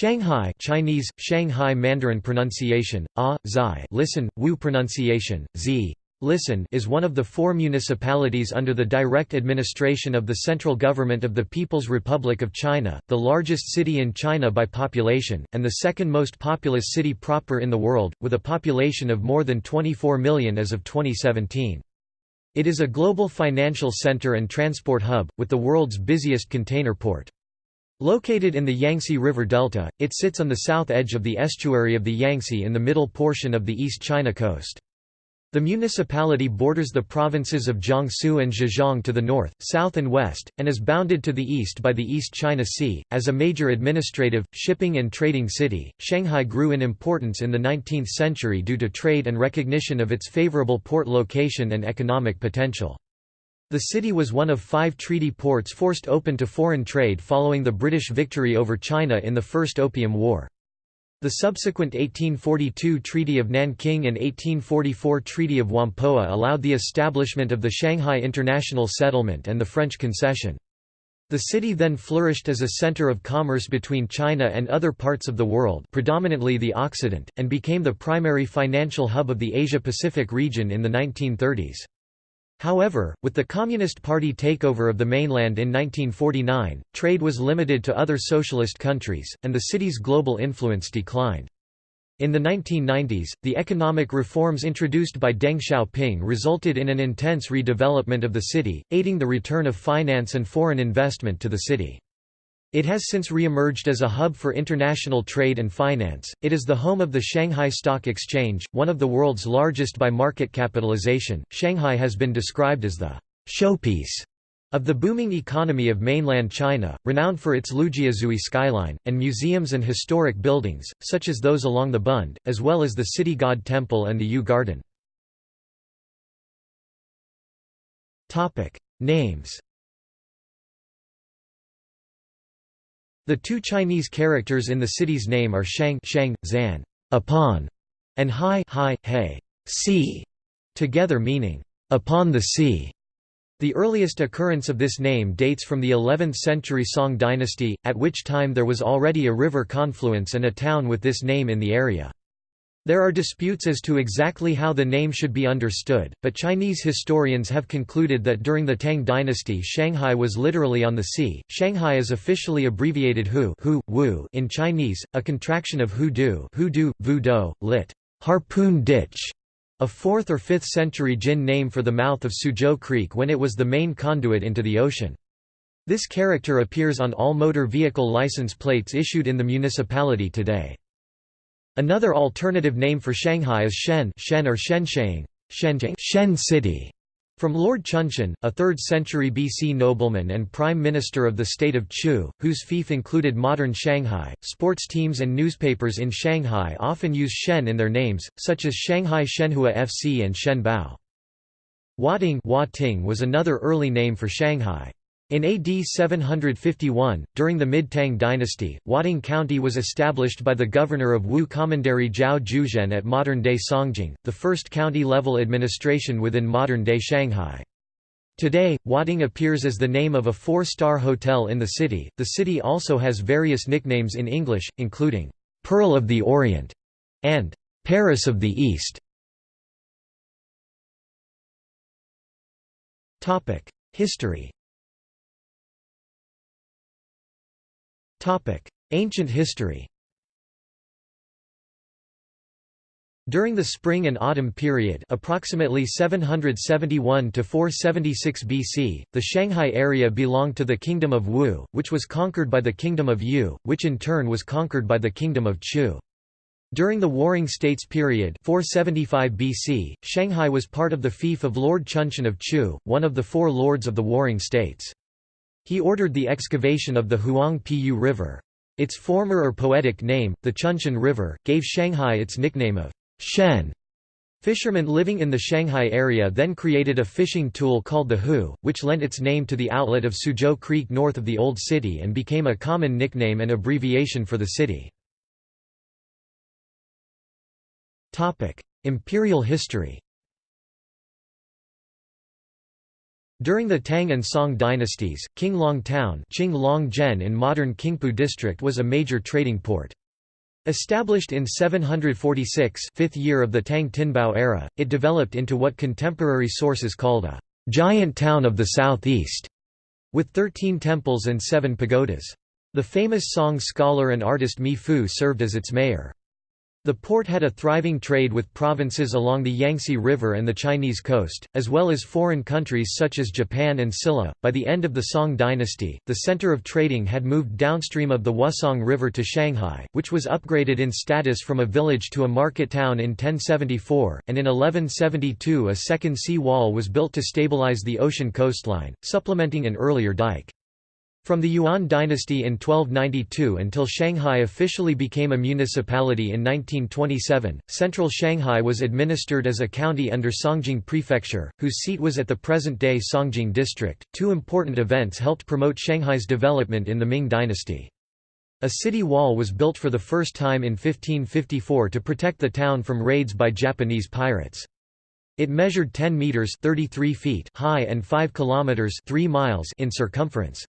Shanghai Chinese, Shanghai Mandarin pronunciation, ah, zai listen, wu pronunciation, z listen is one of the four municipalities under the direct administration of the central government of the People's Republic of China, the largest city in China by population, and the second most populous city proper in the world, with a population of more than 24 million as of 2017. It is a global financial center and transport hub, with the world's busiest container port. Located in the Yangtze River Delta, it sits on the south edge of the estuary of the Yangtze in the middle portion of the East China coast. The municipality borders the provinces of Jiangsu and Zhejiang to the north, south and west, and is bounded to the east by the East China Sea. As a major administrative, shipping and trading city, Shanghai grew in importance in the 19th century due to trade and recognition of its favorable port location and economic potential. The city was one of five treaty ports forced open to foreign trade following the British victory over China in the First Opium War. The subsequent 1842 Treaty of Nanking and 1844 Treaty of Whampoa allowed the establishment of the Shanghai International Settlement and the French concession. The city then flourished as a center of commerce between China and other parts of the world predominantly the Occident, and became the primary financial hub of the Asia-Pacific region in the 1930s. However, with the Communist Party takeover of the mainland in 1949, trade was limited to other socialist countries, and the city's global influence declined. In the 1990s, the economic reforms introduced by Deng Xiaoping resulted in an intense redevelopment of the city, aiding the return of finance and foreign investment to the city. It has since re-emerged as a hub for international trade and finance. It is the home of the Shanghai Stock Exchange, one of the world's largest by market capitalization. Shanghai has been described as the showpiece of the booming economy of mainland China, renowned for its Lujiazui skyline, and museums and historic buildings, such as those along the Bund, as well as the City God Temple and the Yu Garden. Names The two Chinese characters in the city's name are Shang, Shang Zan, upon, and Hai, Hai, He, sea, together meaning upon the sea. The earliest occurrence of this name dates from the 11th century Song dynasty, at which time there was already a river confluence and a town with this name in the area. There are disputes as to exactly how the name should be understood, but Chinese historians have concluded that during the Tang dynasty Shanghai was literally on the sea. Shanghai is officially abbreviated Hu, Hu Wu in Chinese, a contraction of Hu Du, Hu Du, Vu Do, lit. Harpoon Ditch, a 4th or 5th century Jin name for the mouth of Suzhou Creek when it was the main conduit into the ocean. This character appears on all motor vehicle license plates issued in the municipality today. Another alternative name for Shanghai is Shen, Shen or Shensheng, Shen City, from Lord Chunshen, a 3rd century BC nobleman and prime minister of the state of Chu, whose fief included modern Shanghai. Sports teams and newspapers in Shanghai often use Shen in their names, such as Shanghai Shenhua FC and Shenbao. Huating was another early name for Shanghai. In AD 751, during the Mid-Tang dynasty, Huating County was established by the governor of Wu Commandery Zhao Juzhen at modern-day Songjiang, the first county-level administration within modern-day Shanghai. Today, Huating appears as the name of a four-star hotel in the city. The city also has various nicknames in English, including Pearl of the Orient and Paris of the East. History. Ancient history During the spring and autumn period approximately 771 to 476 BC, the Shanghai area belonged to the Kingdom of Wu, which was conquered by the Kingdom of Yue, which in turn was conquered by the Kingdom of Chu. During the Warring States period 475 BC, Shanghai was part of the fief of Lord Chunshen of Chu, one of the four lords of the Warring States. He ordered the excavation of the Huang-Pu River. Its former or poetic name, the Chunshen River, gave Shanghai its nickname of Shen. Fishermen living in the Shanghai area then created a fishing tool called the Hu, which lent its name to the outlet of Suzhou Creek north of the Old City and became a common nickname and abbreviation for the city. Imperial history During the Tang and Song dynasties, Qinglong Town Qing in modern Qingpu district was a major trading port. Established in 746 fifth year of the Tang Tianbao era, it developed into what contemporary sources called a «giant town of the southeast», with 13 temples and seven pagodas. The famous Song scholar and artist Mi Fu served as its mayor. The port had a thriving trade with provinces along the Yangtze River and the Chinese coast, as well as foreign countries such as Japan and Silla. By the end of the Song dynasty, the center of trading had moved downstream of the Wusong River to Shanghai, which was upgraded in status from a village to a market town in 1074, and in 1172 a second sea wall was built to stabilize the ocean coastline, supplementing an earlier dike. From the Yuan dynasty in 1292 until Shanghai officially became a municipality in 1927, central Shanghai was administered as a county under Songjiang Prefecture, whose seat was at the present-day Songjiang district. Two important events helped promote Shanghai's development in the Ming dynasty. A city wall was built for the first time in 1554 to protect the town from raids by Japanese pirates. It measured 10 meters (33 feet) high and 5 kilometers (3 miles) in circumference.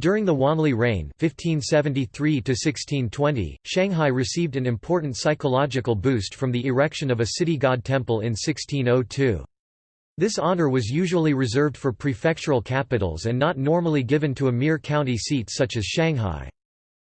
During the Wanli reign (1573–1620), Shanghai received an important psychological boost from the erection of a city god temple in 1602. This honor was usually reserved for prefectural capitals and not normally given to a mere county seat such as Shanghai.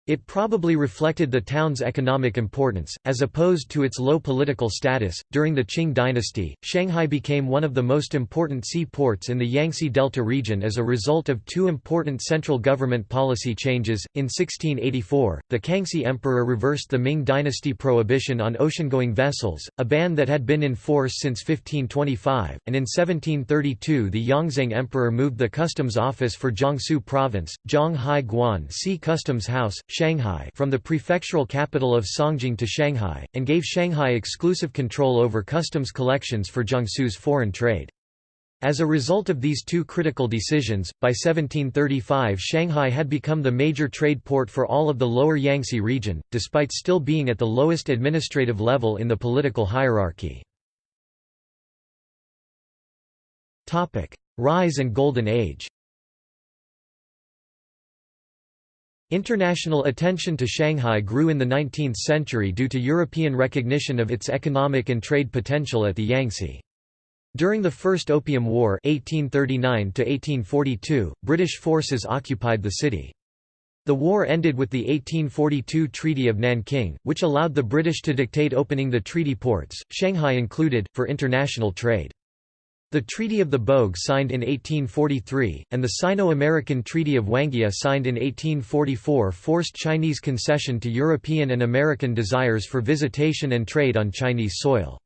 It probably reflected the town's economic importance, as opposed to its low political status. During the Qing dynasty, Shanghai became one of the most important seaports in the Yangtze Delta region as a result of two important central government policy changes. In 1684, the Kangxi Emperor reversed the Ming dynasty prohibition on ocean-going vessels, a ban that had been in force since 1525, and in 1732 the Yongzheng Emperor moved the customs office for Jiangsu province, Jianghai Guan Sea Customs House, Shanghai from the prefectural capital of Songjiang to Shanghai, and gave Shanghai exclusive control over customs collections for Jiangsu's foreign trade. As a result of these two critical decisions, by 1735 Shanghai had become the major trade port for all of the lower Yangtze region, despite still being at the lowest administrative level in the political hierarchy. Rise and Golden Age International attention to Shanghai grew in the 19th century due to European recognition of its economic and trade potential at the Yangtze. During the First Opium War 1839 British forces occupied the city. The war ended with the 1842 Treaty of Nanking, which allowed the British to dictate opening the treaty ports, Shanghai included, for international trade. The Treaty of the Bogue signed in 1843, and the Sino-American Treaty of Wanghia signed in 1844 forced Chinese concession to European and American desires for visitation and trade on Chinese soil.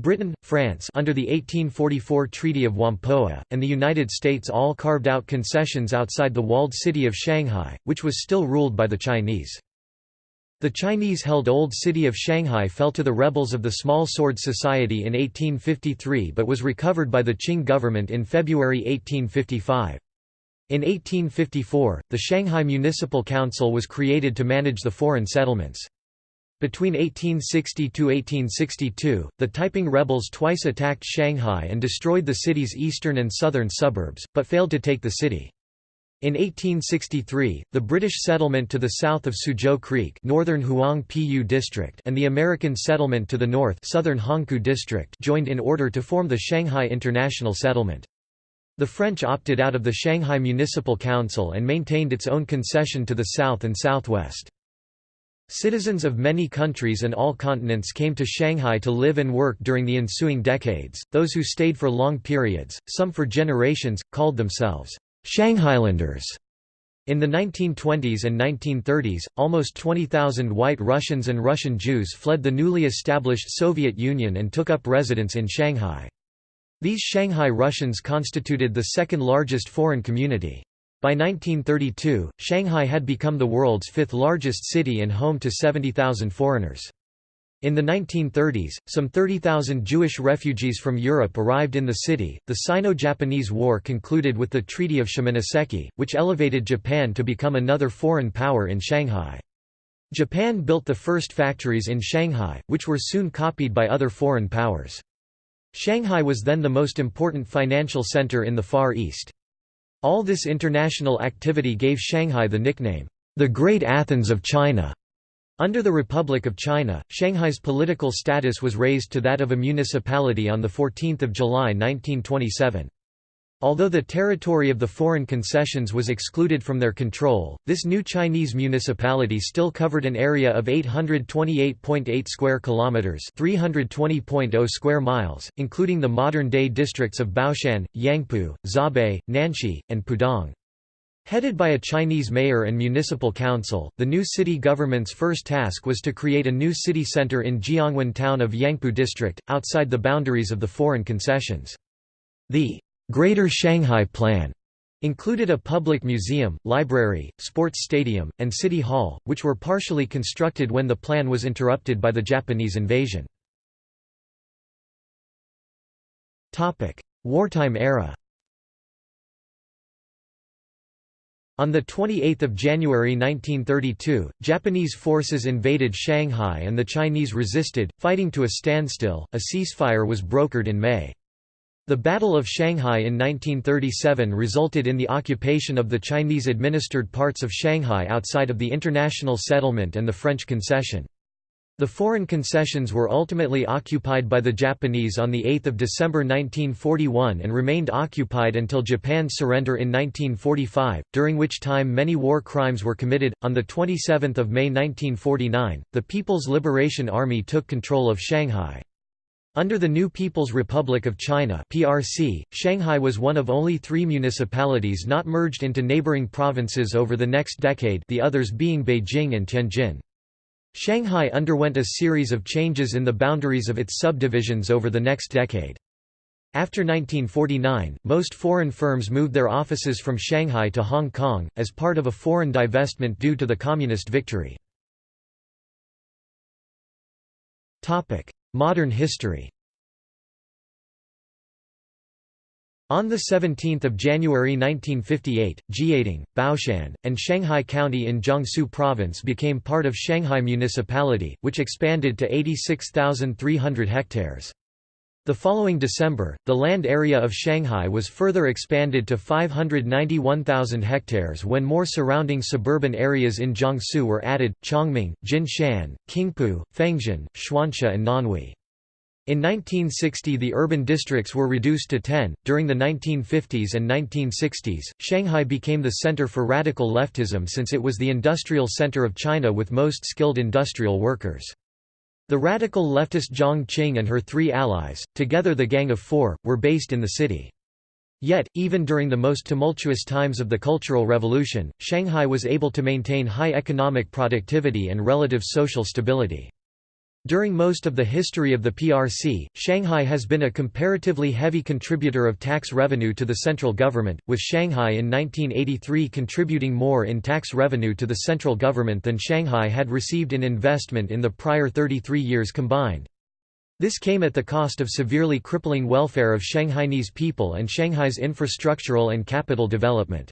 Britain, France under the 1844 Treaty of Whampoa, and the United States all carved out concessions outside the walled city of Shanghai, which was still ruled by the Chinese. The Chinese-held Old City of Shanghai fell to the rebels of the Small Sword Society in 1853 but was recovered by the Qing government in February 1855. In 1854, the Shanghai Municipal Council was created to manage the foreign settlements. Between 1860–1862, the Taiping rebels twice attacked Shanghai and destroyed the city's eastern and southern suburbs, but failed to take the city. In 1863, the British settlement to the south of Suzhou Creek northern Huang Pu district and the American settlement to the north southern Hongkou district joined in order to form the Shanghai International Settlement. The French opted out of the Shanghai Municipal Council and maintained its own concession to the south and southwest. Citizens of many countries and all continents came to Shanghai to live and work during the ensuing decades, those who stayed for long periods, some for generations, called themselves Shanghailanders. In the 1920s and 1930s, almost 20,000 white Russians and Russian Jews fled the newly established Soviet Union and took up residence in Shanghai. These Shanghai Russians constituted the second largest foreign community. By 1932, Shanghai had become the world's fifth largest city and home to 70,000 foreigners. In the 1930s, some 30,000 Jewish refugees from Europe arrived in the city. The Sino-Japanese War concluded with the Treaty of Shimonoseki, which elevated Japan to become another foreign power in Shanghai. Japan built the first factories in Shanghai, which were soon copied by other foreign powers. Shanghai was then the most important financial center in the Far East. All this international activity gave Shanghai the nickname, the Great Athens of China. Under the Republic of China, Shanghai's political status was raised to that of a municipality on 14 July 1927. Although the territory of the foreign concessions was excluded from their control, this new Chinese municipality still covered an area of 828.8 square kilometers, 320.0 square miles, including the modern-day districts of Baoshan, Yangpu, Zhabei, Nanshi, and Pudong. Headed by a Chinese mayor and municipal council, the new city government's first task was to create a new city center in Jiangwan town of Yangpu district, outside the boundaries of the foreign concessions. The Greater Shanghai Plan included a public museum, library, sports stadium, and city hall, which were partially constructed when the plan was interrupted by the Japanese invasion. Wartime era On 28 January 1932, Japanese forces invaded Shanghai and the Chinese resisted, fighting to a standstill. A ceasefire was brokered in May. The Battle of Shanghai in 1937 resulted in the occupation of the Chinese-administered parts of Shanghai outside of the international settlement and the French concession. The foreign concessions were ultimately occupied by the Japanese on 8 December 1941 and remained occupied until Japan's surrender in 1945, during which time many war crimes were committed. On 27 May 1949, the People's Liberation Army took control of Shanghai. Under the new People's Republic of China (PRC), Shanghai was one of only 3 municipalities not merged into neighboring provinces over the next decade, the others being Beijing and Tianjin. Shanghai underwent a series of changes in the boundaries of its subdivisions over the next decade. After 1949, most foreign firms moved their offices from Shanghai to Hong Kong, as part of a foreign divestment due to the Communist victory. Modern history On 17 January 1958, Jiading, Baoshan, and Shanghai County in Jiangsu Province became part of Shanghai Municipality, which expanded to 86,300 hectares. The following December, the land area of Shanghai was further expanded to 591,000 hectares when more surrounding suburban areas in Jiangsu were added, Chongming, Jinshan, Qingpu, Fengxian, Chuansha and Nanhui. In 1960 the urban districts were reduced to 10. During the 1950s and 1960s, Shanghai became the center for radical leftism since it was the industrial center of China with most skilled industrial workers. The radical leftist Jiang Qing and her three allies, together the Gang of Four, were based in the city. Yet, even during the most tumultuous times of the Cultural Revolution, Shanghai was able to maintain high economic productivity and relative social stability. During most of the history of the PRC, Shanghai has been a comparatively heavy contributor of tax revenue to the central government, with Shanghai in 1983 contributing more in tax revenue to the central government than Shanghai had received in investment in the prior 33 years combined. This came at the cost of severely crippling welfare of Shanghainese people and Shanghai's infrastructural and capital development.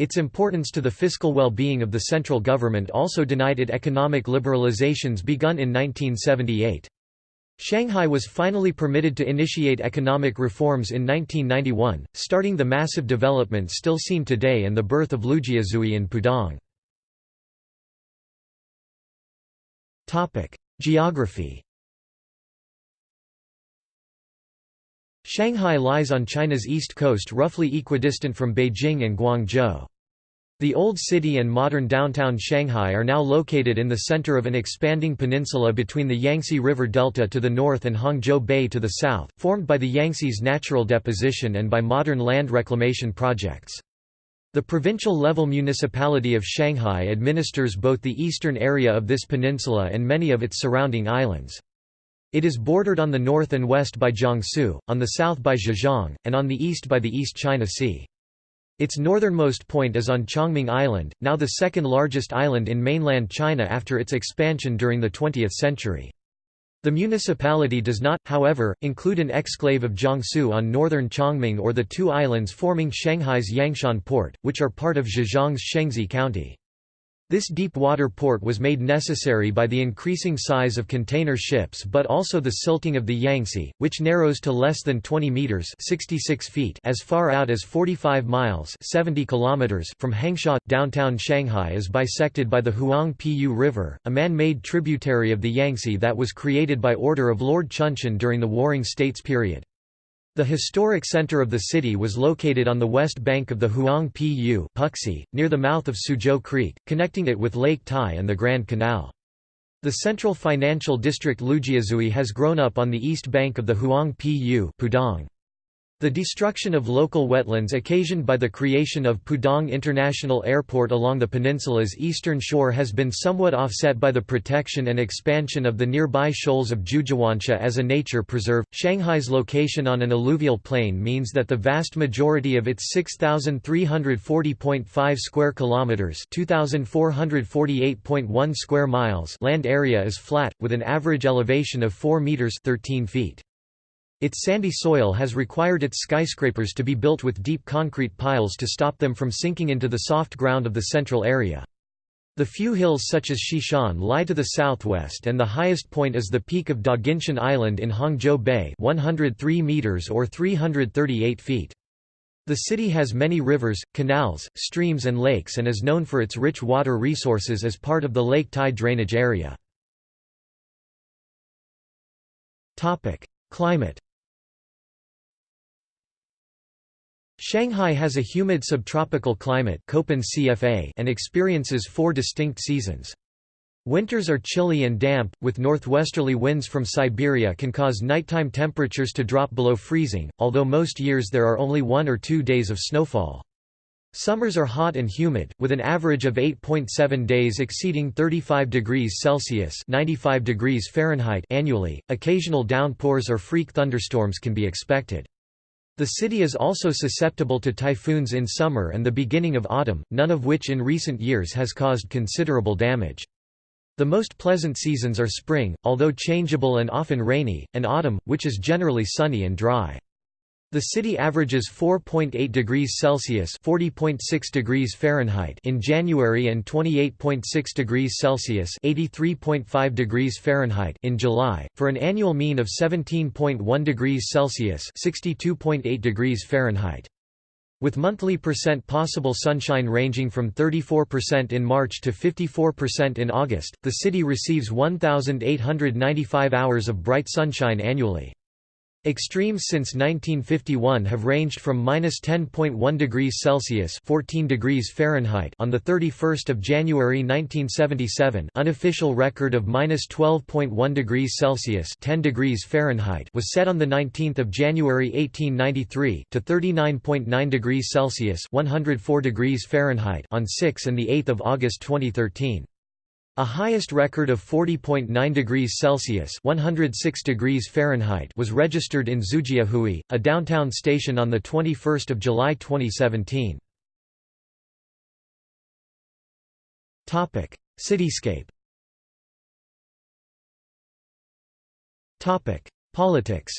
Its importance to the fiscal well-being of the central government also denied it economic liberalizations begun in 1978. Shanghai was finally permitted to initiate economic reforms in 1991, starting the massive development still seen today and the birth of Lujiazui in Pudong. Geography Shanghai lies on China's east coast roughly equidistant from Beijing and Guangzhou. The old city and modern downtown Shanghai are now located in the center of an expanding peninsula between the Yangtze River Delta to the north and Hangzhou Bay to the south, formed by the Yangtze's natural deposition and by modern land reclamation projects. The provincial-level municipality of Shanghai administers both the eastern area of this peninsula and many of its surrounding islands. It is bordered on the north and west by Jiangsu, on the south by Zhejiang, and on the east by the East China Sea. Its northernmost point is on Chongming Island, now the second largest island in mainland China after its expansion during the 20th century. The municipality does not, however, include an exclave of Jiangsu on northern Chongming or the two islands forming Shanghai's Yangshan port, which are part of Zhejiang's Shengsi County. This deep water port was made necessary by the increasing size of container ships but also the silting of the Yangtze, which narrows to less than 20 meters (66 feet) as far out as 45 miles (70 kilometers) from Hangzhou. Downtown Shanghai is bisected by the Huang River, a man-made tributary of the Yangtze that was created by order of Lord Chunshen during the Warring States period. The historic center of the city was located on the west bank of the Huang Pu Puxi, near the mouth of Suzhou Creek, connecting it with Lake Tai and the Grand Canal. The central financial district Lujiazui has grown up on the east bank of the Huang Pu Pudong. The destruction of local wetlands occasioned by the creation of Pudong International Airport along the peninsula's eastern shore has been somewhat offset by the protection and expansion of the nearby shoals of Jiuduansha as a nature preserve. Shanghai's location on an alluvial plain means that the vast majority of its 6340.5 square kilometers, 2448.1 square miles land area is flat with an average elevation of 4 meters 13 feet. Its sandy soil has required its skyscrapers to be built with deep concrete piles to stop them from sinking into the soft ground of the central area. The few hills such as Xishan lie to the southwest and the highest point is the peak of Dajinshan Island in Hangzhou Bay 103 meters or 338 feet. The city has many rivers, canals, streams and lakes and is known for its rich water resources as part of the Lake Tai drainage area. Climate Shanghai has a humid subtropical climate and experiences four distinct seasons. Winters are chilly and damp, with northwesterly winds from Siberia can cause nighttime temperatures to drop below freezing, although most years there are only one or two days of snowfall. Summers are hot and humid, with an average of 8.7 days exceeding 35 degrees Celsius 95 degrees Fahrenheit annually. Occasional downpours or freak thunderstorms can be expected. The city is also susceptible to typhoons in summer and the beginning of autumn, none of which in recent years has caused considerable damage. The most pleasant seasons are spring, although changeable and often rainy, and autumn, which is generally sunny and dry. The city averages 4.8 degrees Celsius (40.6 degrees Fahrenheit) in January and 28.6 degrees Celsius (83.5 degrees Fahrenheit) in July, for an annual mean of 17.1 degrees Celsius (62.8 degrees Fahrenheit). With monthly percent possible sunshine ranging from 34% in March to 54% in August, the city receives 1,895 hours of bright sunshine annually. Extremes since 1951 have ranged from -10.1 degrees Celsius (14 degrees Fahrenheit) on the 31st of January 1977. Unofficial record of -12.1 degrees Celsius (10 degrees Fahrenheit) was set on the 19th of January 1893 to 39.9 degrees Celsius (104 degrees Fahrenheit) on 6 and the 8th of August 2013. A highest record of 40.9 degrees Celsius (106 degrees Fahrenheit) was registered in Xujiahui, a downtown station on the 21st of July 2017. Topic: Cityscape. Topic: Politics.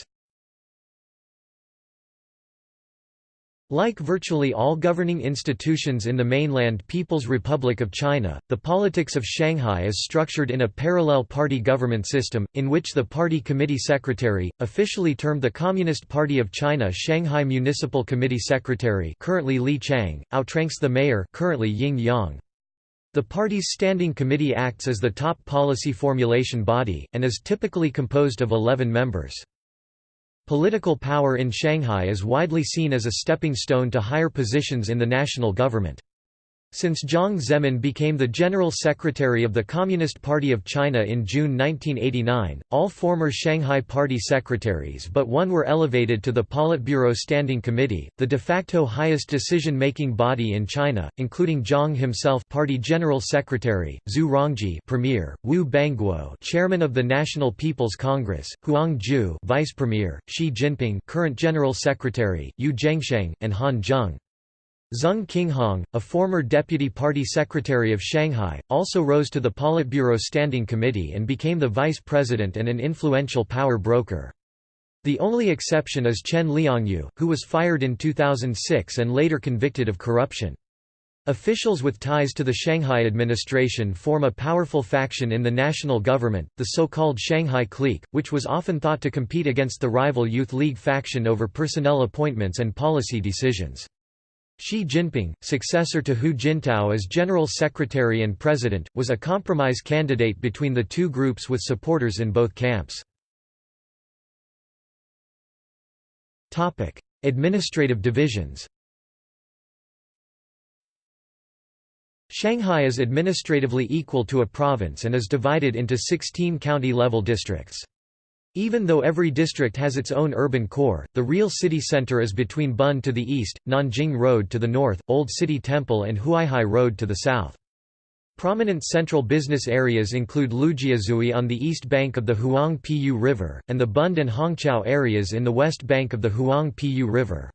Like virtually all governing institutions in the mainland People's Republic of China, the politics of Shanghai is structured in a parallel party government system, in which the party committee secretary, officially termed the Communist Party of China Shanghai Municipal Committee Secretary currently Li Qiang, outranks the mayor currently Ying Yong. The party's standing committee acts as the top policy formulation body, and is typically composed of 11 members. Political power in Shanghai is widely seen as a stepping stone to higher positions in the national government. Since Jiang Zemin became the General Secretary of the Communist Party of China in June 1989, all former Shanghai Party secretaries but one were elevated to the Politburo Standing Committee, the de facto highest decision-making body in China, including Jiang himself Party General Secretary, Zhu Rongji Premier, Wu Bangguo Chairman of the National People's Congress, Huang Ju Vice Premier, Xi Jinping current General Secretary, Yu Zhengsheng, and Han Zheng. Zeng Qinghong, a former deputy party secretary of Shanghai, also rose to the Politburo Standing Committee and became the vice president and an influential power broker. The only exception is Chen Liangyu, who was fired in 2006 and later convicted of corruption. Officials with ties to the Shanghai administration form a powerful faction in the national government, the so-called Shanghai clique, which was often thought to compete against the rival Youth League faction over personnel appointments and policy decisions. Xi Jinping, successor to Hu Jintao as General Secretary and President, was a compromise candidate between the two groups with supporters in both camps. Administrative divisions Shanghai is administratively equal to a province and is divided into 16 county-level districts. Even though every district has its own urban core, the real city center is between Bund to the east, Nanjing Road to the north, Old City Temple and Huaihai Road to the south. Prominent central business areas include Lujiazui on the east bank of the Huang-Pu River, and the Bund and Hongqiao areas in the west bank of the Huang-Pu River.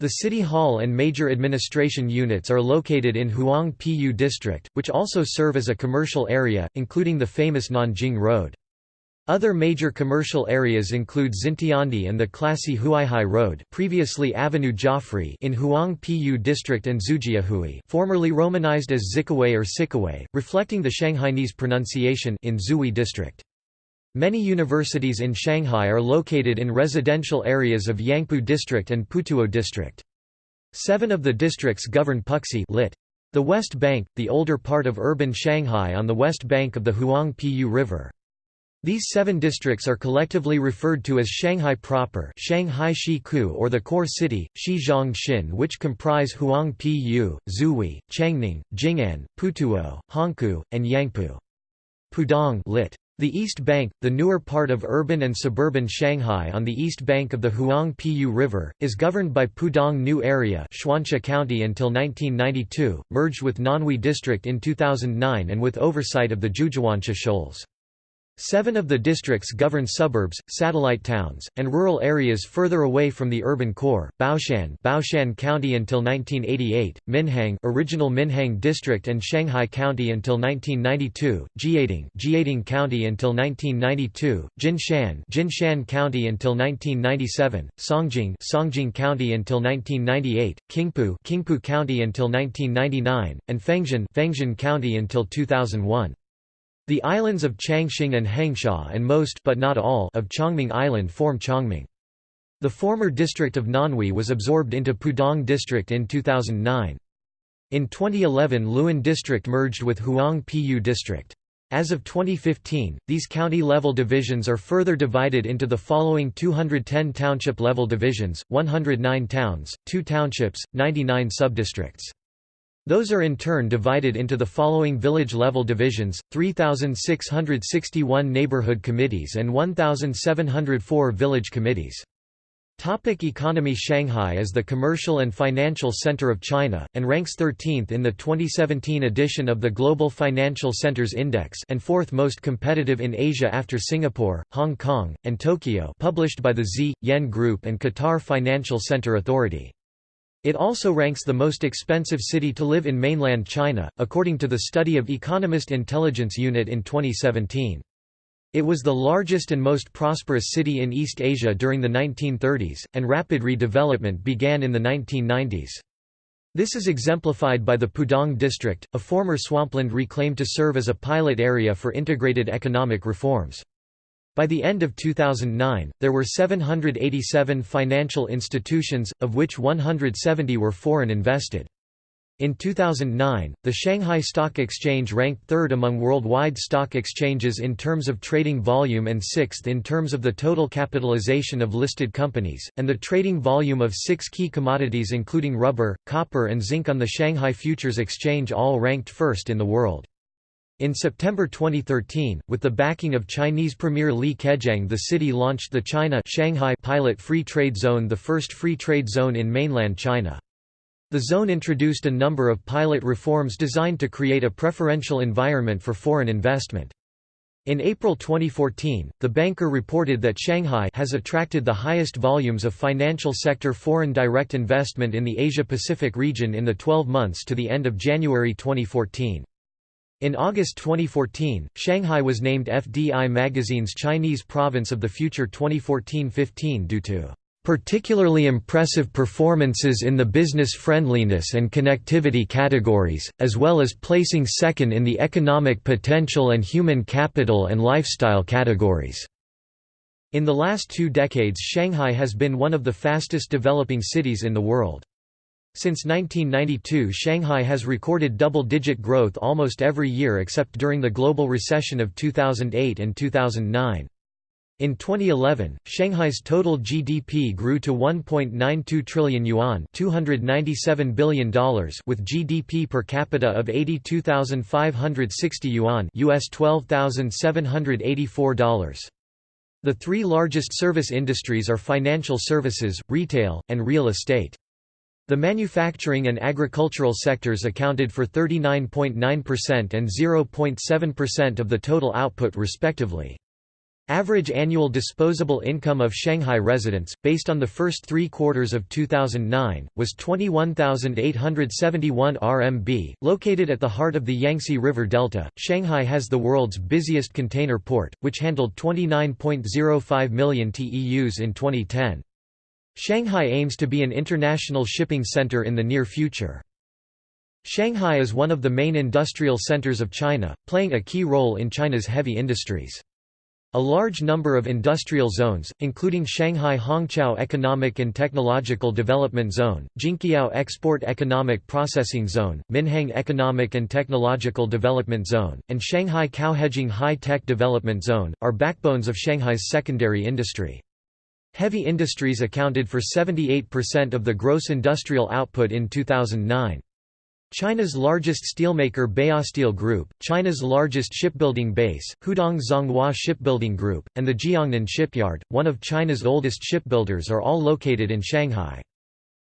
The City Hall and major administration units are located in Huang District, which also serve as a commercial area, including the famous Nanjing Road. Other major commercial areas include Xintiandi and the classy Huaihai Road previously Avenue Joffre in Huang Pu District and Xujiahui formerly romanized as Zikaway or Sikaway, reflecting the Shanghainese pronunciation in Xuhui District. Many universities in Shanghai are located in residential areas of Yangpu District and Putuo District. Seven of the districts govern Puxi lit. The West Bank, the older part of urban Shanghai on the west bank of the Huang Pu River. These seven districts are collectively referred to as Shanghai proper Shanghai Shiku or the core city, Shizhong Xin which comprise Huang Pu, Xuhui, Changning, Jing'an, Putuo, Hongkou, and Yangpu. Pudong lit. The East Bank, the newer part of urban and suburban Shanghai on the east bank of the Huang Pu River, is governed by Pudong New Area Chuansha County until 1992, merged with Nanhui District in 2009 and with oversight of the Zhujiahuanxia Shoals. Seven of the districts govern suburbs, satellite towns, and rural areas further away from the urban core. Baoshan, Baoshan County until 1988, Minhang, original Minhang District and Shanghai County until 1992, Jiading, Jiading County until 1992, Jinshan, Jinshan County until 1997, Songjiang, Songjiang County until 1998, Qingpu, Qingpu County until 1999, and Fengxian, Fengxian County until 2001. The islands of Changxing and Hengsha and most but not all of Chongming Island form Chongming. The former district of Nanhui was absorbed into Pudong District in 2009. In 2011 Luwan District merged with Huang Pu District. As of 2015, these county-level divisions are further divided into the following 210 township-level divisions, 109 towns, 2 townships, 99 subdistricts. Those are in turn divided into the following village-level divisions, 3,661 neighborhood committees and 1,704 village committees. Topic economy Shanghai is the commercial and financial center of China, and ranks 13th in the 2017 edition of the Global Financial Centers Index and fourth most competitive in Asia after Singapore, Hong Kong, and Tokyo published by the Z, Yen Group and Qatar Financial Center Authority. It also ranks the most expensive city to live in mainland China, according to the study of Economist Intelligence Unit in 2017. It was the largest and most prosperous city in East Asia during the 1930s, and rapid redevelopment began in the 1990s. This is exemplified by the Pudong district, a former swampland reclaimed to serve as a pilot area for integrated economic reforms. By the end of 2009, there were 787 financial institutions, of which 170 were foreign invested. In 2009, the Shanghai Stock Exchange ranked third among worldwide stock exchanges in terms of trading volume and sixth in terms of the total capitalization of listed companies, and the trading volume of six key commodities including rubber, copper and zinc on the Shanghai Futures Exchange all ranked first in the world. In September 2013, with the backing of Chinese Premier Li Keqiang the city launched the China Shanghai Pilot Free Trade Zone the first free trade zone in mainland China. The zone introduced a number of pilot reforms designed to create a preferential environment for foreign investment. In April 2014, the banker reported that Shanghai has attracted the highest volumes of financial sector foreign direct investment in the Asia-Pacific region in the 12 months to the end of January 2014. In August 2014, Shanghai was named FDI magazine's Chinese Province of the Future 2014-15 due to particularly impressive performances in the business friendliness and connectivity categories, as well as placing second in the economic potential and human capital and lifestyle categories. In the last two decades Shanghai has been one of the fastest developing cities in the world. Since 1992 Shanghai has recorded double-digit growth almost every year except during the global recession of 2008 and 2009. In 2011, Shanghai's total GDP grew to 1.92 trillion yuan, $297 billion with GDP per capita of 82,560 yuan, US $12,784. The three largest service industries are financial services, retail, and real estate. The manufacturing and agricultural sectors accounted for 39.9% and 0.7% of the total output respectively. Average annual disposable income of Shanghai residents, based on the first three quarters of 2009, was 21,871 RMB. Located at the heart of the Yangtze River Delta, Shanghai has the world's busiest container port, which handled 29.05 million TEUs in 2010. Shanghai aims to be an international shipping center in the near future. Shanghai is one of the main industrial centers of China, playing a key role in China's heavy industries. A large number of industrial zones, including Shanghai Hongqiao Economic and Technological Development Zone, Jinqiao Export Economic Processing Zone, Minhang Economic and Technological Development Zone, and Shanghai Caohejing High Tech Development Zone, are backbones of Shanghai's secondary industry. Heavy industries accounted for 78% of the gross industrial output in 2009. China's largest steelmaker Baosteel Group, China's largest shipbuilding base, Hudong Zhonghua Shipbuilding Group, and the Jiangnan Shipyard, one of China's oldest shipbuilders are all located in Shanghai.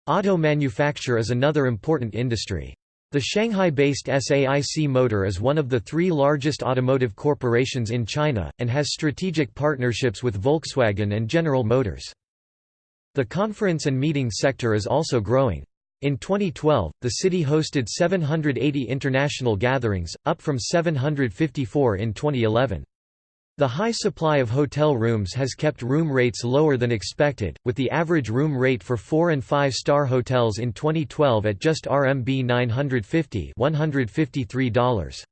Auto manufacture is another important industry. The Shanghai-based SAIC Motor is one of the three largest automotive corporations in China, and has strategic partnerships with Volkswagen and General Motors. The conference and meeting sector is also growing. In 2012, the city hosted 780 international gatherings, up from 754 in 2011. The high supply of hotel rooms has kept room rates lower than expected, with the average room rate for 4 and 5 star hotels in 2012 at just RMB 950 $153.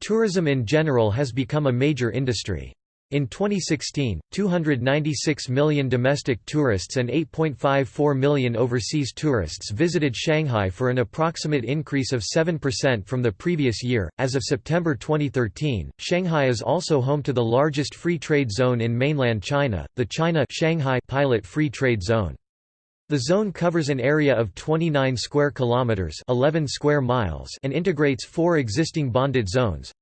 Tourism in general has become a major industry. In 2016, 296 million domestic tourists and 8.54 million overseas tourists visited Shanghai for an approximate increase of 7% from the previous year. As of September 2013, Shanghai is also home to the largest free trade zone in mainland China, the China Shanghai Pilot Free Trade Zone. The zone covers an area of 29 square kilometers, 11 square miles, and integrates four existing bonded zones: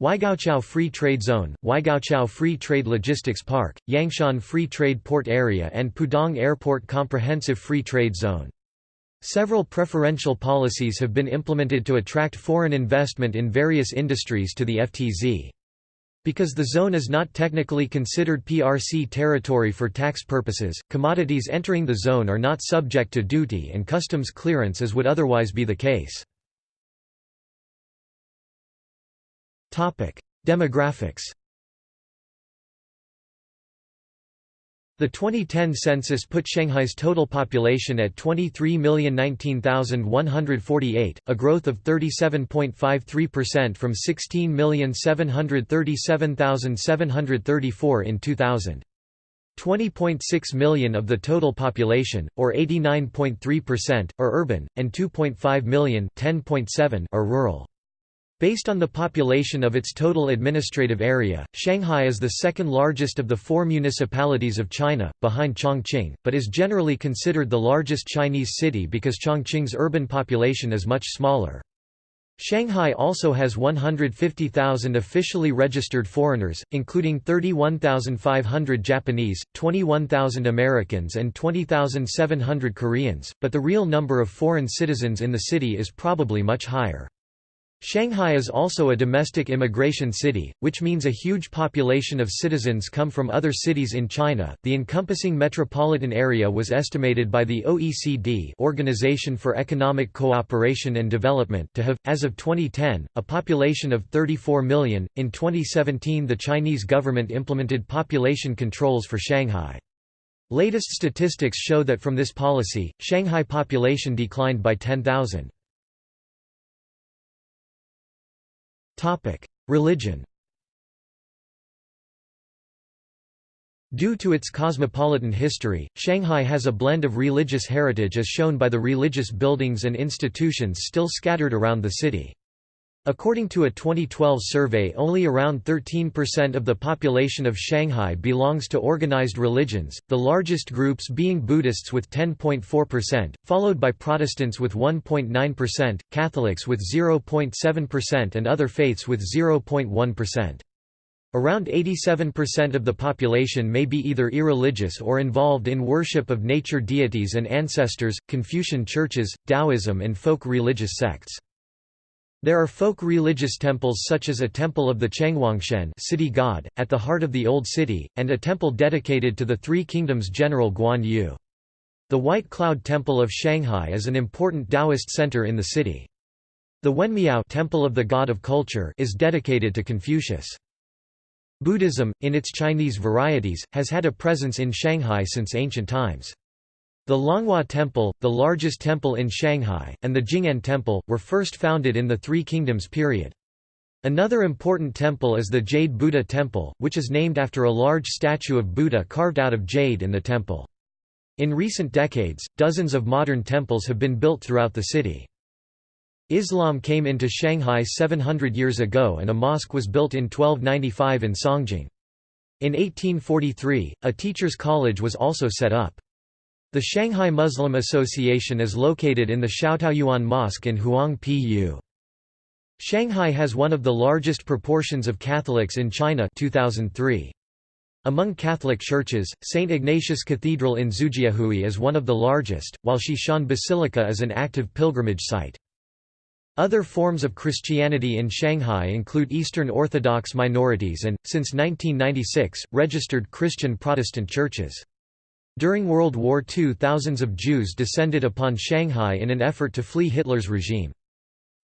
Waigaoqiao Free Trade Zone, Waigaoqiao Free Trade Logistics Park, Yangshan Free Trade Port Area and Pudong Airport Comprehensive Free Trade Zone. Several preferential policies have been implemented to attract foreign investment in various industries to the FTZ. Because the zone is not technically considered PRC territory for tax purposes, commodities entering the zone are not subject to duty and customs clearance as would otherwise be the case. Demographics. The 2010 census put Shanghai's total population at 23,019,148, a growth of 37.53% from 16,737,734 in 2000. 20.6 million of the total population, or 89.3%, are urban, and 2.5 million are rural. Based on the population of its total administrative area, Shanghai is the second largest of the four municipalities of China, behind Chongqing, but is generally considered the largest Chinese city because Chongqing's urban population is much smaller. Shanghai also has 150,000 officially registered foreigners, including 31,500 Japanese, 21,000 Americans and 20,700 Koreans, but the real number of foreign citizens in the city is probably much higher. Shanghai is also a domestic immigration city, which means a huge population of citizens come from other cities in China. The encompassing metropolitan area was estimated by the OECD, Organization for Economic Cooperation and Development, to have as of 2010 a population of 34 million. In 2017, the Chinese government implemented population controls for Shanghai. Latest statistics show that from this policy, Shanghai population declined by 10,000. Religion Due to its cosmopolitan history, Shanghai has a blend of religious heritage as shown by the religious buildings and institutions still scattered around the city. According to a 2012 survey only around 13% of the population of Shanghai belongs to organized religions, the largest groups being Buddhists with 10.4%, followed by Protestants with 1.9%, Catholics with 0.7% and other faiths with 0.1%. Around 87% of the population may be either irreligious or involved in worship of nature deities and ancestors, Confucian churches, Taoism and folk religious sects. There are folk religious temples such as a temple of the Chenghuangshen city god, at the heart of the Old City, and a temple dedicated to the Three Kingdoms General Guan Yu. The White Cloud Temple of Shanghai is an important Taoist center in the city. The Wenmiao temple of the God of Culture is dedicated to Confucius. Buddhism, in its Chinese varieties, has had a presence in Shanghai since ancient times. The Longhua Temple, the largest temple in Shanghai, and the Jing'an Temple, were first founded in the Three Kingdoms period. Another important temple is the Jade Buddha Temple, which is named after a large statue of Buddha carved out of jade in the temple. In recent decades, dozens of modern temples have been built throughout the city. Islam came into Shanghai 700 years ago and a mosque was built in 1295 in Songjiang. In 1843, a teachers' college was also set up. The Shanghai Muslim Association is located in the Xiaotaoyuan Mosque in Huang-Pu. Shanghai has one of the largest proportions of Catholics in China 2003. Among Catholic churches, St. Ignatius Cathedral in Xujiahui is one of the largest, while Shishan Basilica is an active pilgrimage site. Other forms of Christianity in Shanghai include Eastern Orthodox minorities and, since 1996, registered Christian Protestant churches. During World War II thousands of Jews descended upon Shanghai in an effort to flee Hitler's regime.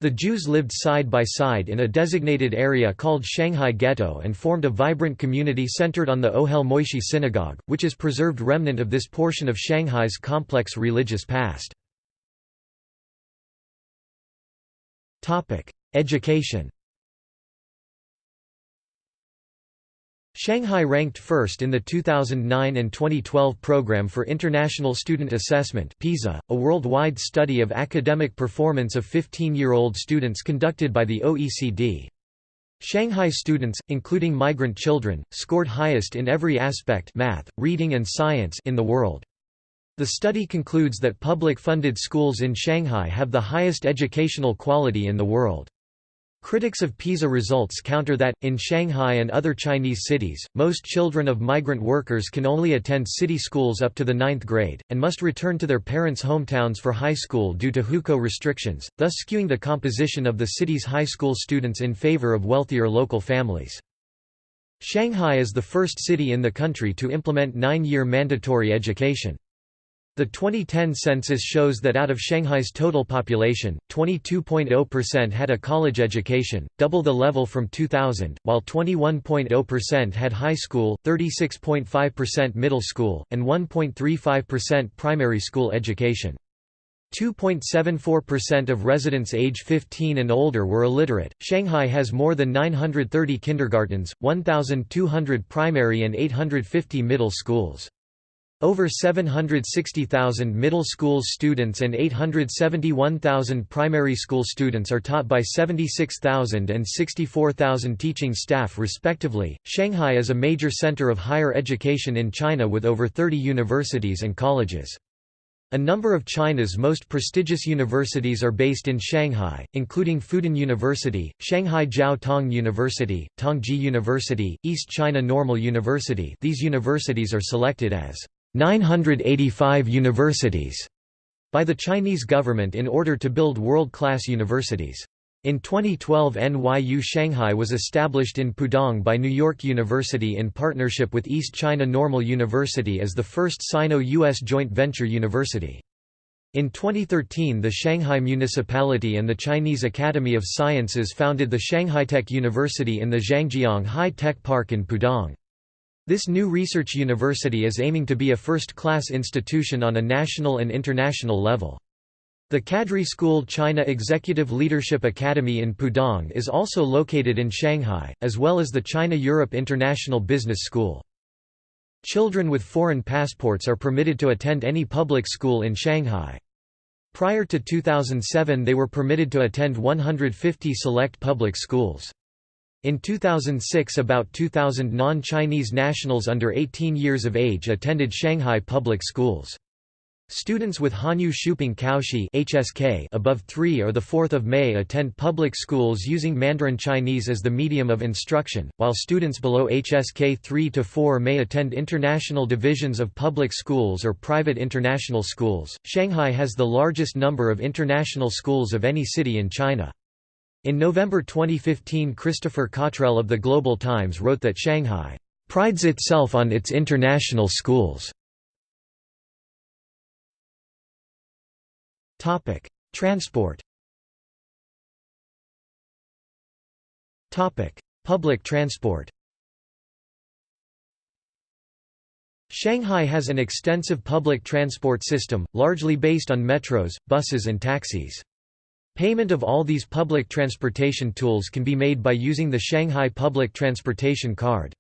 The Jews lived side by side in a designated area called Shanghai Ghetto and formed a vibrant community centered on the Ohel Moshe Synagogue, which is preserved remnant of this portion of Shanghai's complex religious past. Education Shanghai ranked first in the 2009 and 2012 Program for International Student Assessment PISA, a worldwide study of academic performance of 15-year-old students conducted by the OECD. Shanghai students, including migrant children, scored highest in every aspect math, reading and science in the world. The study concludes that public-funded schools in Shanghai have the highest educational quality in the world. Critics of PISA results counter that, in Shanghai and other Chinese cities, most children of migrant workers can only attend city schools up to the ninth grade, and must return to their parents' hometowns for high school due to hukou restrictions, thus skewing the composition of the city's high school students in favor of wealthier local families. Shanghai is the first city in the country to implement nine-year mandatory education. The 2010 census shows that out of Shanghai's total population, 22.0% had a college education, double the level from 2000, while 21.0% had high school, 36.5% middle school, and 1.35% primary school education. 2.74% of residents age 15 and older were illiterate. Shanghai has more than 930 kindergartens, 1,200 primary and 850 middle schools. Over 760,000 middle school students and 871,000 primary school students are taught by 76,000 and 64,000 teaching staff respectively. Shanghai is a major center of higher education in China with over 30 universities and colleges. A number of China's most prestigious universities are based in Shanghai, including Fudan University, Shanghai Jiao Tong University, Tongji University, East China Normal University these universities are selected as 985 universities by the Chinese government in order to build world-class universities. In 2012 NYU Shanghai was established in Pudong by New York University in partnership with East China Normal University as the first Sino-US joint venture university. In 2013 the Shanghai Municipality and the Chinese Academy of Sciences founded the Shanghai Tech University in the Zhangjiang High Tech Park in Pudong. This new research university is aiming to be a first-class institution on a national and international level. The Cadre School China Executive Leadership Academy in Pudong is also located in Shanghai, as well as the China-Europe International Business School. Children with foreign passports are permitted to attend any public school in Shanghai. Prior to 2007 they were permitted to attend 150 select public schools. In 2006 about 2,000 non-Chinese nationals under 18 years of age attended Shanghai public schools. Students with Hanyu Shuiping Kaoshi HSK above 3 or 4 May attend public schools using Mandarin Chinese as the medium of instruction, while students below HSK 3 to 4 may attend international divisions of public schools or private international schools. Shanghai has the largest number of international schools of any city in China. In November 2015 Christopher Cottrell of the Global Times wrote that Shanghai "...prides itself on its international schools." Transport Public transport Shanghai has an extensive public transport system, largely based on metros, buses and taxis. Payment of all these public transportation tools can be made by using the Shanghai Public Transportation Card.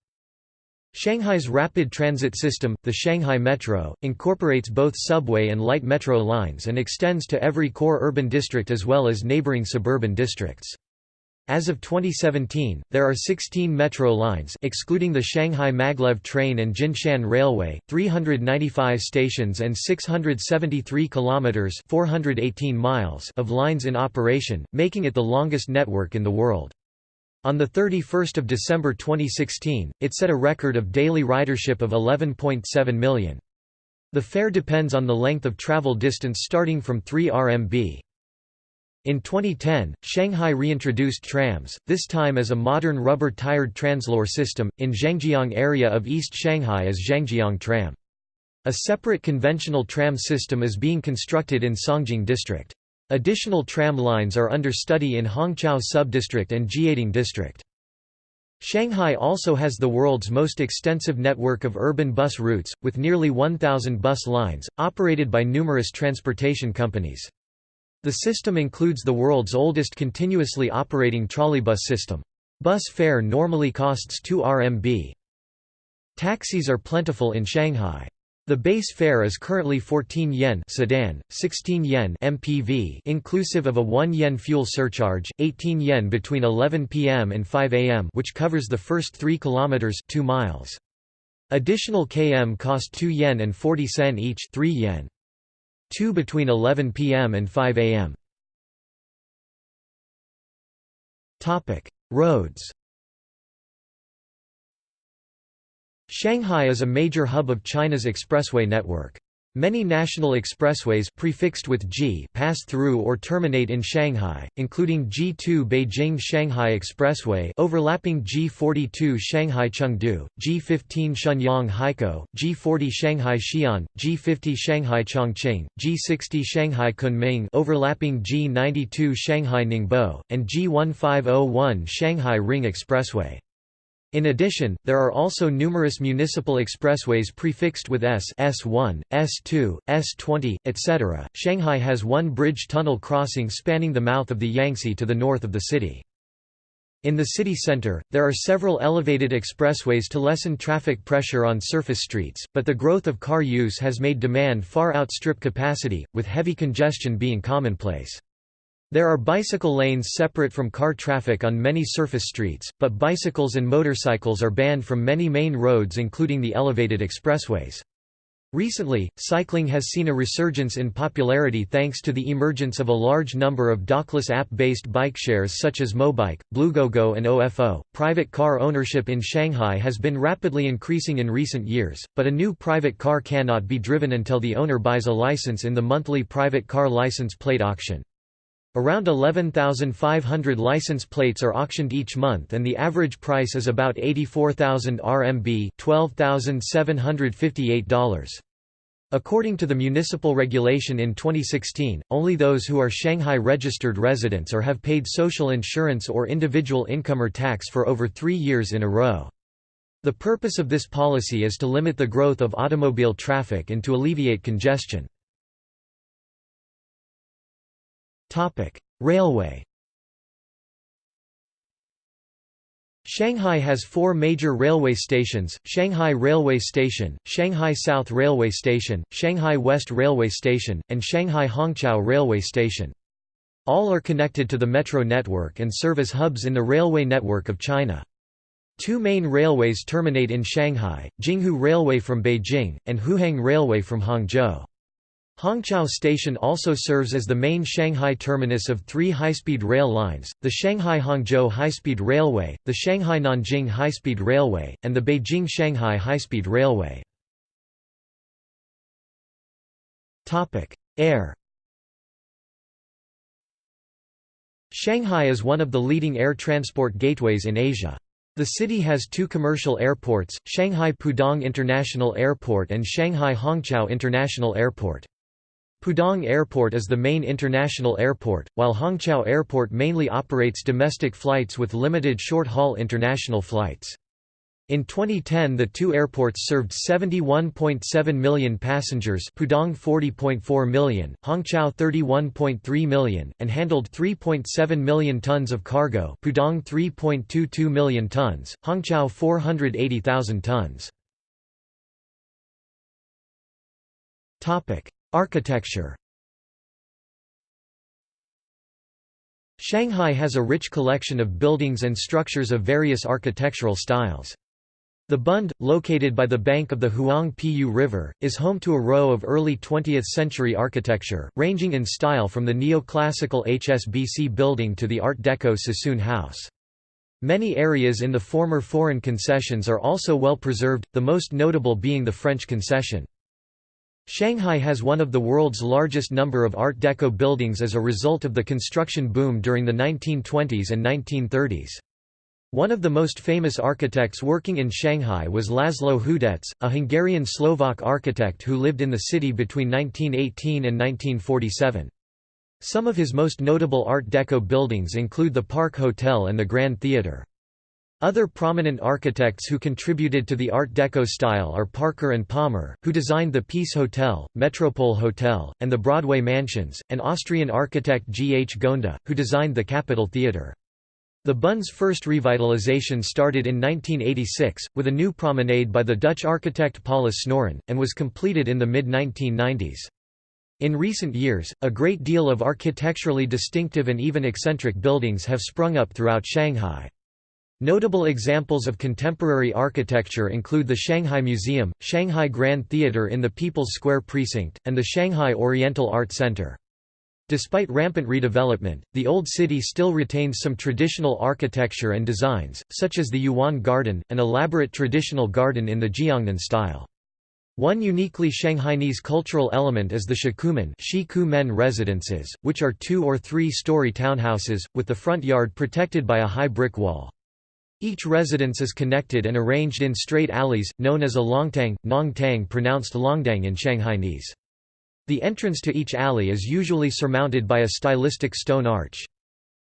Shanghai's rapid transit system, the Shanghai Metro, incorporates both subway and light metro lines and extends to every core urban district as well as neighboring suburban districts. As of 2017, there are 16 metro lines excluding the Shanghai Maglev train and Jinshan Railway, 395 stations and 673 kilometers (418 miles) of lines in operation, making it the longest network in the world. On 31 December 2016, it set a record of daily ridership of 11.7 million. The fare depends on the length of travel distance starting from 3 RMB. In 2010, Shanghai reintroduced trams, this time as a modern rubber-tired Translohr system, in Zhangjiang area of East Shanghai as Zhangjiang Tram. A separate conventional tram system is being constructed in Songjiang District. Additional tram lines are under study in Hongqiao Subdistrict and Jiading District. Shanghai also has the world's most extensive network of urban bus routes, with nearly 1,000 bus lines, operated by numerous transportation companies. The system includes the world's oldest continuously operating trolleybus system. Bus fare normally costs 2 RMB. Taxis are plentiful in Shanghai. The base fare is currently 14 yen sedan, 16 yen MPV inclusive of a 1 yen fuel surcharge, 18 yen between 11 p.m. and 5 a.m. which covers the first 3 kilometers 2 miles. Additional km cost 2 yen and 40 sen each 3 yen. 2 between 11 p.m. and 5 a.m. Roads Shanghai is a major hub of China's expressway network. Many national expressways prefixed with G pass through or terminate in Shanghai, including G2 Beijing-Shanghai Expressway overlapping G42 Shanghai-Chengdu, G15 Shenyang-Haikou, G40 Shanghai-Xi'an, G50 Shanghai-Chongqing, G60 Shanghai-Kunming overlapping G92 Shanghai-Ningbo, and G1501 Shanghai Ring Expressway. In addition, there are also numerous municipal expressways prefixed with S S1, S2, S20, etc. Shanghai has one bridge tunnel crossing spanning the mouth of the Yangtze to the north of the city. In the city center, there are several elevated expressways to lessen traffic pressure on surface streets, but the growth of car use has made demand far outstrip capacity, with heavy congestion being commonplace. There are bicycle lanes separate from car traffic on many surface streets, but bicycles and motorcycles are banned from many main roads including the elevated expressways. Recently, cycling has seen a resurgence in popularity thanks to the emergence of a large number of dockless app-based bike shares such as Mobike, Bluegogo and OFO. Private car ownership in Shanghai has been rapidly increasing in recent years, but a new private car cannot be driven until the owner buys a license in the monthly private car license plate auction. Around 11,500 license plates are auctioned each month and the average price is about 84,000 RMB $12,758. According to the municipal regulation in 2016, only those who are Shanghai registered residents or have paid social insurance or individual income or tax for over three years in a row. The purpose of this policy is to limit the growth of automobile traffic and to alleviate congestion. Railway Shanghai has four major railway stations, Shanghai Railway Station, Shanghai South Railway Station, Shanghai West Railway Station, and Shanghai Hongqiao Railway Station. All are connected to the metro network and serve as hubs in the railway network of China. Two main railways terminate in Shanghai, Jinghu Railway from Beijing, and Huhang Railway from Hangzhou. Hongqiao Station also serves as the main Shanghai terminus of three high-speed rail lines, the Shanghai-Hangzhou High-Speed Railway, the Shanghai-Nanjing High-Speed Railway, and the Beijing-Shanghai High-Speed Railway. Air Shanghai is one of the leading air transport gateways in Asia. The city has two commercial airports, Shanghai Pudong International Airport and Shanghai Hongqiao International Airport. Pudong Airport is the main international airport, while Hongqiao Airport mainly operates domestic flights with limited short-haul international flights. In 2010 the two airports served 71.7 million passengers Pudong 40.4 million, Hongqiao 31.3 million, and handled 3.7 million tons of cargo Pudong 3.22 million tons, Hongqiao 480,000 tons. Architecture Shanghai has a rich collection of buildings and structures of various architectural styles. The Bund, located by the bank of the Huangpu River, is home to a row of early 20th-century architecture, ranging in style from the neoclassical HSBC building to the Art Deco Sassoon House. Many areas in the former foreign concessions are also well preserved, the most notable being the French concession. Shanghai has one of the world's largest number of Art Deco buildings as a result of the construction boom during the 1920s and 1930s. One of the most famous architects working in Shanghai was Laszlo Hudec, a Hungarian-Slovak architect who lived in the city between 1918 and 1947. Some of his most notable Art Deco buildings include the Park Hotel and the Grand Theatre. Other prominent architects who contributed to the Art Deco style are Parker and Palmer, who designed the Peace Hotel, Metropole Hotel, and the Broadway Mansions, and Austrian architect G. H. Gonda, who designed the Capitol Theatre. The Bund's first revitalization started in 1986, with a new promenade by the Dutch architect Paulus Snoeren, and was completed in the mid-1990s. In recent years, a great deal of architecturally distinctive and even eccentric buildings have sprung up throughout Shanghai. Notable examples of contemporary architecture include the Shanghai Museum, Shanghai Grand Theatre in the People's Square Precinct, and the Shanghai Oriental Art Center. Despite rampant redevelopment, the Old City still retains some traditional architecture and designs, such as the Yuan Garden, an elaborate traditional garden in the Jiangnan style. One uniquely Shanghainese cultural element is the Shikumen residences, which are two- or three-story townhouses, with the front yard protected by a high brick wall. Each residence is connected and arranged in straight alleys, known as a longtang, nongtang pronounced longdang in Shanghainese. The entrance to each alley is usually surmounted by a stylistic stone arch.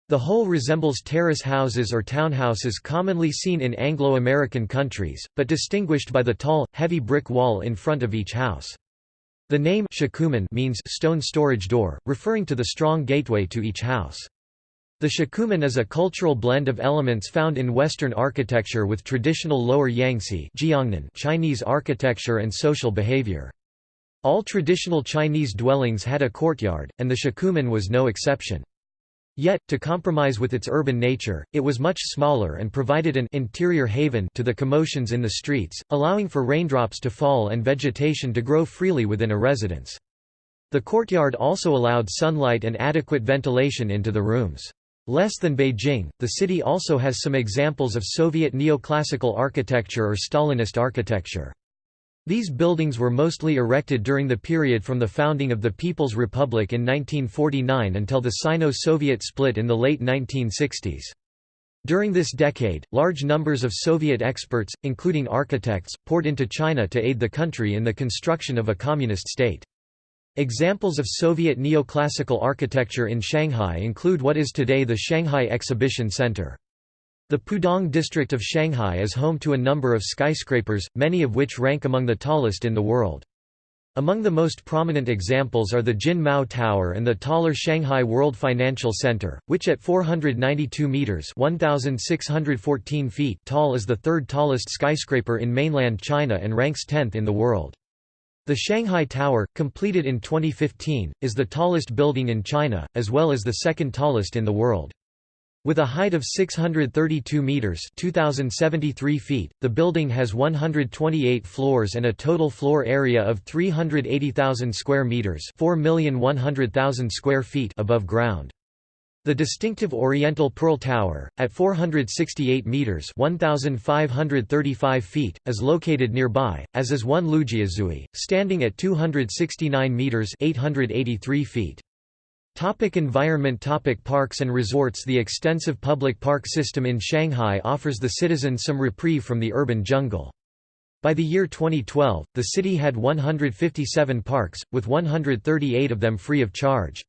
The whole resembles terrace houses or townhouses commonly seen in Anglo-American countries, but distinguished by the tall, heavy brick wall in front of each house. The name Shikumen means stone storage door, referring to the strong gateway to each house. The Shikumen is a cultural blend of elements found in Western architecture with traditional Lower Yangtze Chinese architecture and social behavior. All traditional Chinese dwellings had a courtyard, and the Shikumen was no exception. Yet, to compromise with its urban nature, it was much smaller and provided an interior haven to the commotions in the streets, allowing for raindrops to fall and vegetation to grow freely within a residence. The courtyard also allowed sunlight and adequate ventilation into the rooms. Less than Beijing, the city also has some examples of Soviet neoclassical architecture or Stalinist architecture. These buildings were mostly erected during the period from the founding of the People's Republic in 1949 until the Sino-Soviet split in the late 1960s. During this decade, large numbers of Soviet experts, including architects, poured into China to aid the country in the construction of a communist state. Examples of Soviet neoclassical architecture in Shanghai include what is today the Shanghai Exhibition Center. The Pudong district of Shanghai is home to a number of skyscrapers, many of which rank among the tallest in the world. Among the most prominent examples are the Jin Mao Tower and the taller Shanghai World Financial Center, which at 492 meters (1614 feet) tall is the third tallest skyscraper in mainland China and ranks 10th in the world. The Shanghai Tower, completed in 2015, is the tallest building in China, as well as the second tallest in the world. With a height of 632 meters (2073 feet), the building has 128 floors and a total floor area of 380,000 square meters (4,100,000 square feet) above ground. The distinctive Oriental Pearl Tower, at 468 meters (1,535 feet), is located nearby, as is one Lujiazui, standing at 269 meters (883 feet). Topic environment Topic Parks and resorts The extensive public park system in Shanghai offers the citizens some reprieve from the urban jungle. By the year 2012, the city had 157 parks, with 138 of them free of charge.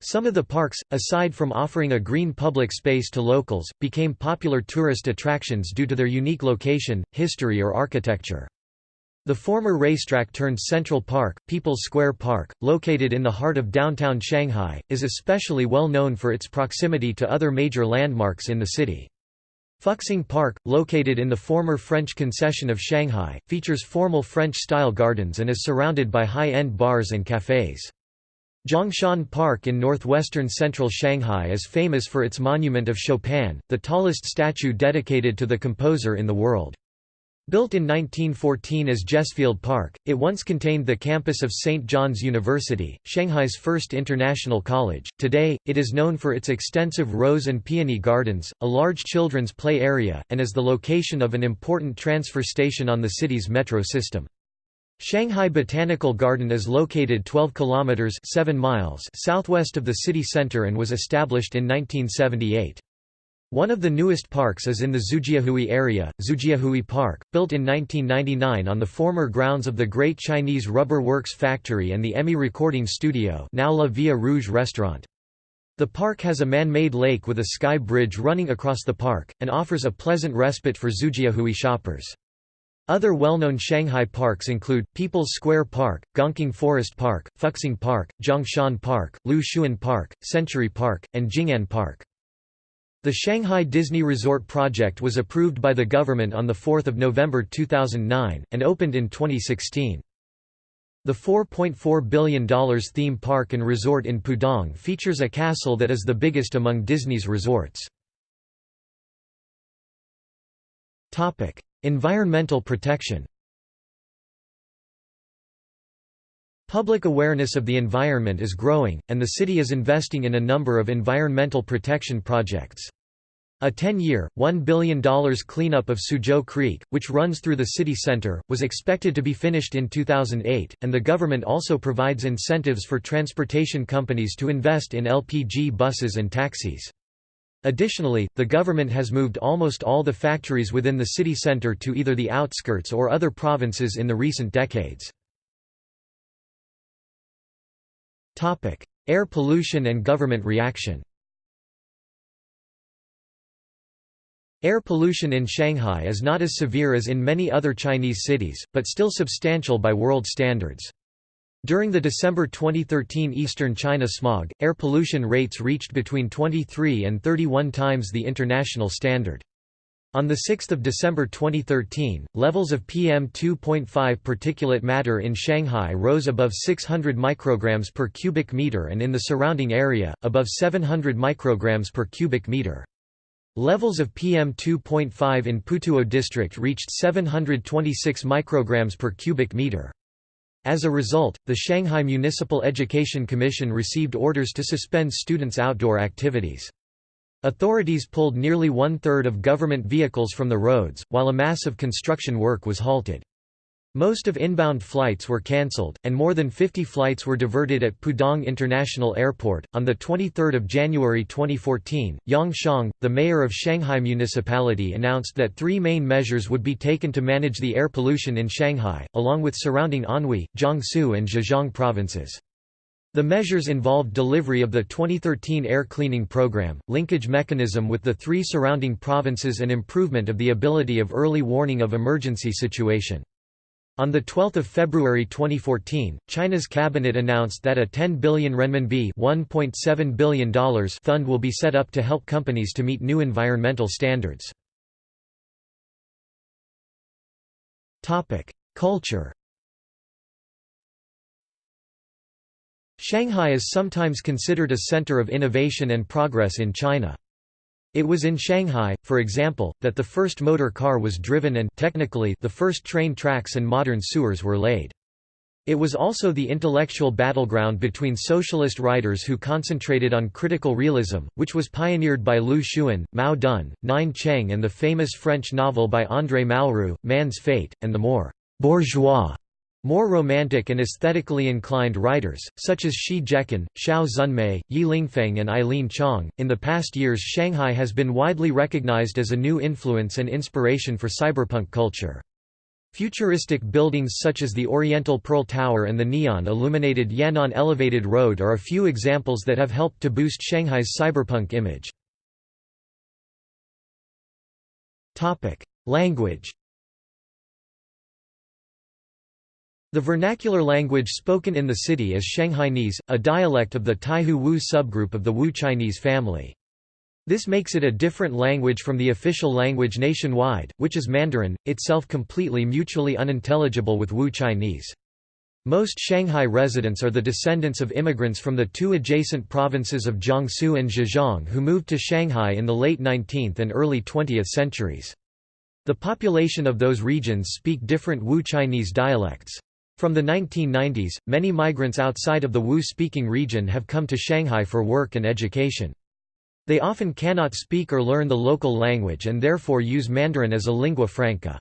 Some of the parks, aside from offering a green public space to locals, became popular tourist attractions due to their unique location, history or architecture. The former racetrack turned Central Park, People's Square Park, located in the heart of downtown Shanghai, is especially well known for its proximity to other major landmarks in the city. Fuxing Park, located in the former French concession of Shanghai, features formal French-style gardens and is surrounded by high-end bars and cafes. Zhongshan Park in northwestern central Shanghai is famous for its monument of Chopin, the tallest statue dedicated to the composer in the world. Built in 1914 as Jesfield Park, it once contained the campus of St. John's University, Shanghai's first international college. Today, it is known for its extensive rose and peony gardens, a large children's play area, and as the location of an important transfer station on the city's metro system. Shanghai Botanical Garden is located 12 kilometers 7 miles southwest of the city center and was established in 1978. One of the newest parks is in the Xujiahui area, Xujiahui Park, built in 1999 on the former grounds of the Great Chinese Rubber Works Factory and the EMI Recording Studio now La Villa Rouge restaurant. The park has a man-made lake with a sky bridge running across the park, and offers a pleasant respite for Xujiahui shoppers. Other well-known Shanghai parks include, People's Square Park, Gongqing Forest Park, Fuxing Park, Zhongshan Park, Lu Xun Park, Century Park, and Jing'an Park. The Shanghai Disney Resort project was approved by the government on 4 November 2009, and opened in 2016. The $4.4 billion theme park and resort in Pudong features a castle that is the biggest among Disney's resorts. Environmental protection Public awareness of the environment is growing, and the city is investing in a number of environmental protection projects. A 10-year, $1 billion cleanup of Suzhou Creek, which runs through the city center, was expected to be finished in 2008, and the government also provides incentives for transportation companies to invest in LPG buses and taxis. Additionally, the government has moved almost all the factories within the city center to either the outskirts or other provinces in the recent decades. Air pollution and government reaction Air pollution in Shanghai is not as severe as in many other Chinese cities, but still substantial by world standards. During the December 2013 Eastern China smog, air pollution rates reached between 23 and 31 times the international standard. On 6 December 2013, levels of PM2.5 particulate matter in Shanghai rose above 600 micrograms per cubic meter and in the surrounding area, above 700 micrograms per cubic meter. Levels of PM2.5 in Putuo district reached 726 micrograms per cubic meter. As a result, the Shanghai Municipal Education Commission received orders to suspend students' outdoor activities. Authorities pulled nearly one-third of government vehicles from the roads, while a massive construction work was halted. Most of inbound flights were cancelled, and more than 50 flights were diverted at Pudong International Airport. On 23 January 2014, Yang Xiong, the mayor of Shanghai Municipality, announced that three main measures would be taken to manage the air pollution in Shanghai, along with surrounding Anhui, Jiangsu, and Zhejiang provinces. The measures involved delivery of the 2013 air cleaning program, linkage mechanism with the three surrounding provinces and improvement of the ability of early warning of emergency situation. On 12 February 2014, China's cabinet announced that a 10 billion renminbi $1.7 billion fund will be set up to help companies to meet new environmental standards. Culture Shanghai is sometimes considered a center of innovation and progress in China. It was in Shanghai, for example, that the first motor car was driven and technically the first train tracks and modern sewers were laid. It was also the intellectual battleground between socialist writers who concentrated on critical realism, which was pioneered by Lu Xun, Mao Dun, Nien Cheng and the famous French novel by André Malraux, Man's Fate, and the more «bourgeois» More romantic and aesthetically inclined writers, such as Shi Zhecun, Xiao Zunmei, Ye Lingfeng and Eileen Chang. In the past years, Shanghai has been widely recognized as a new influence and inspiration for cyberpunk culture. Futuristic buildings such as the Oriental Pearl Tower and the neon-illuminated Yan'an Elevated Road are a few examples that have helped to boost Shanghai's cyberpunk image. Language The vernacular language spoken in the city is Shanghainese, a dialect of the Taihu Wu subgroup of the Wu Chinese family. This makes it a different language from the official language nationwide, which is Mandarin, itself completely mutually unintelligible with Wu Chinese. Most Shanghai residents are the descendants of immigrants from the two adjacent provinces of Jiangsu and Zhejiang who moved to Shanghai in the late 19th and early 20th centuries. The population of those regions speak different Wu Chinese dialects. From the 1990s, many migrants outside of the Wu-speaking region have come to Shanghai for work and education. They often cannot speak or learn the local language and therefore use Mandarin as a lingua franca.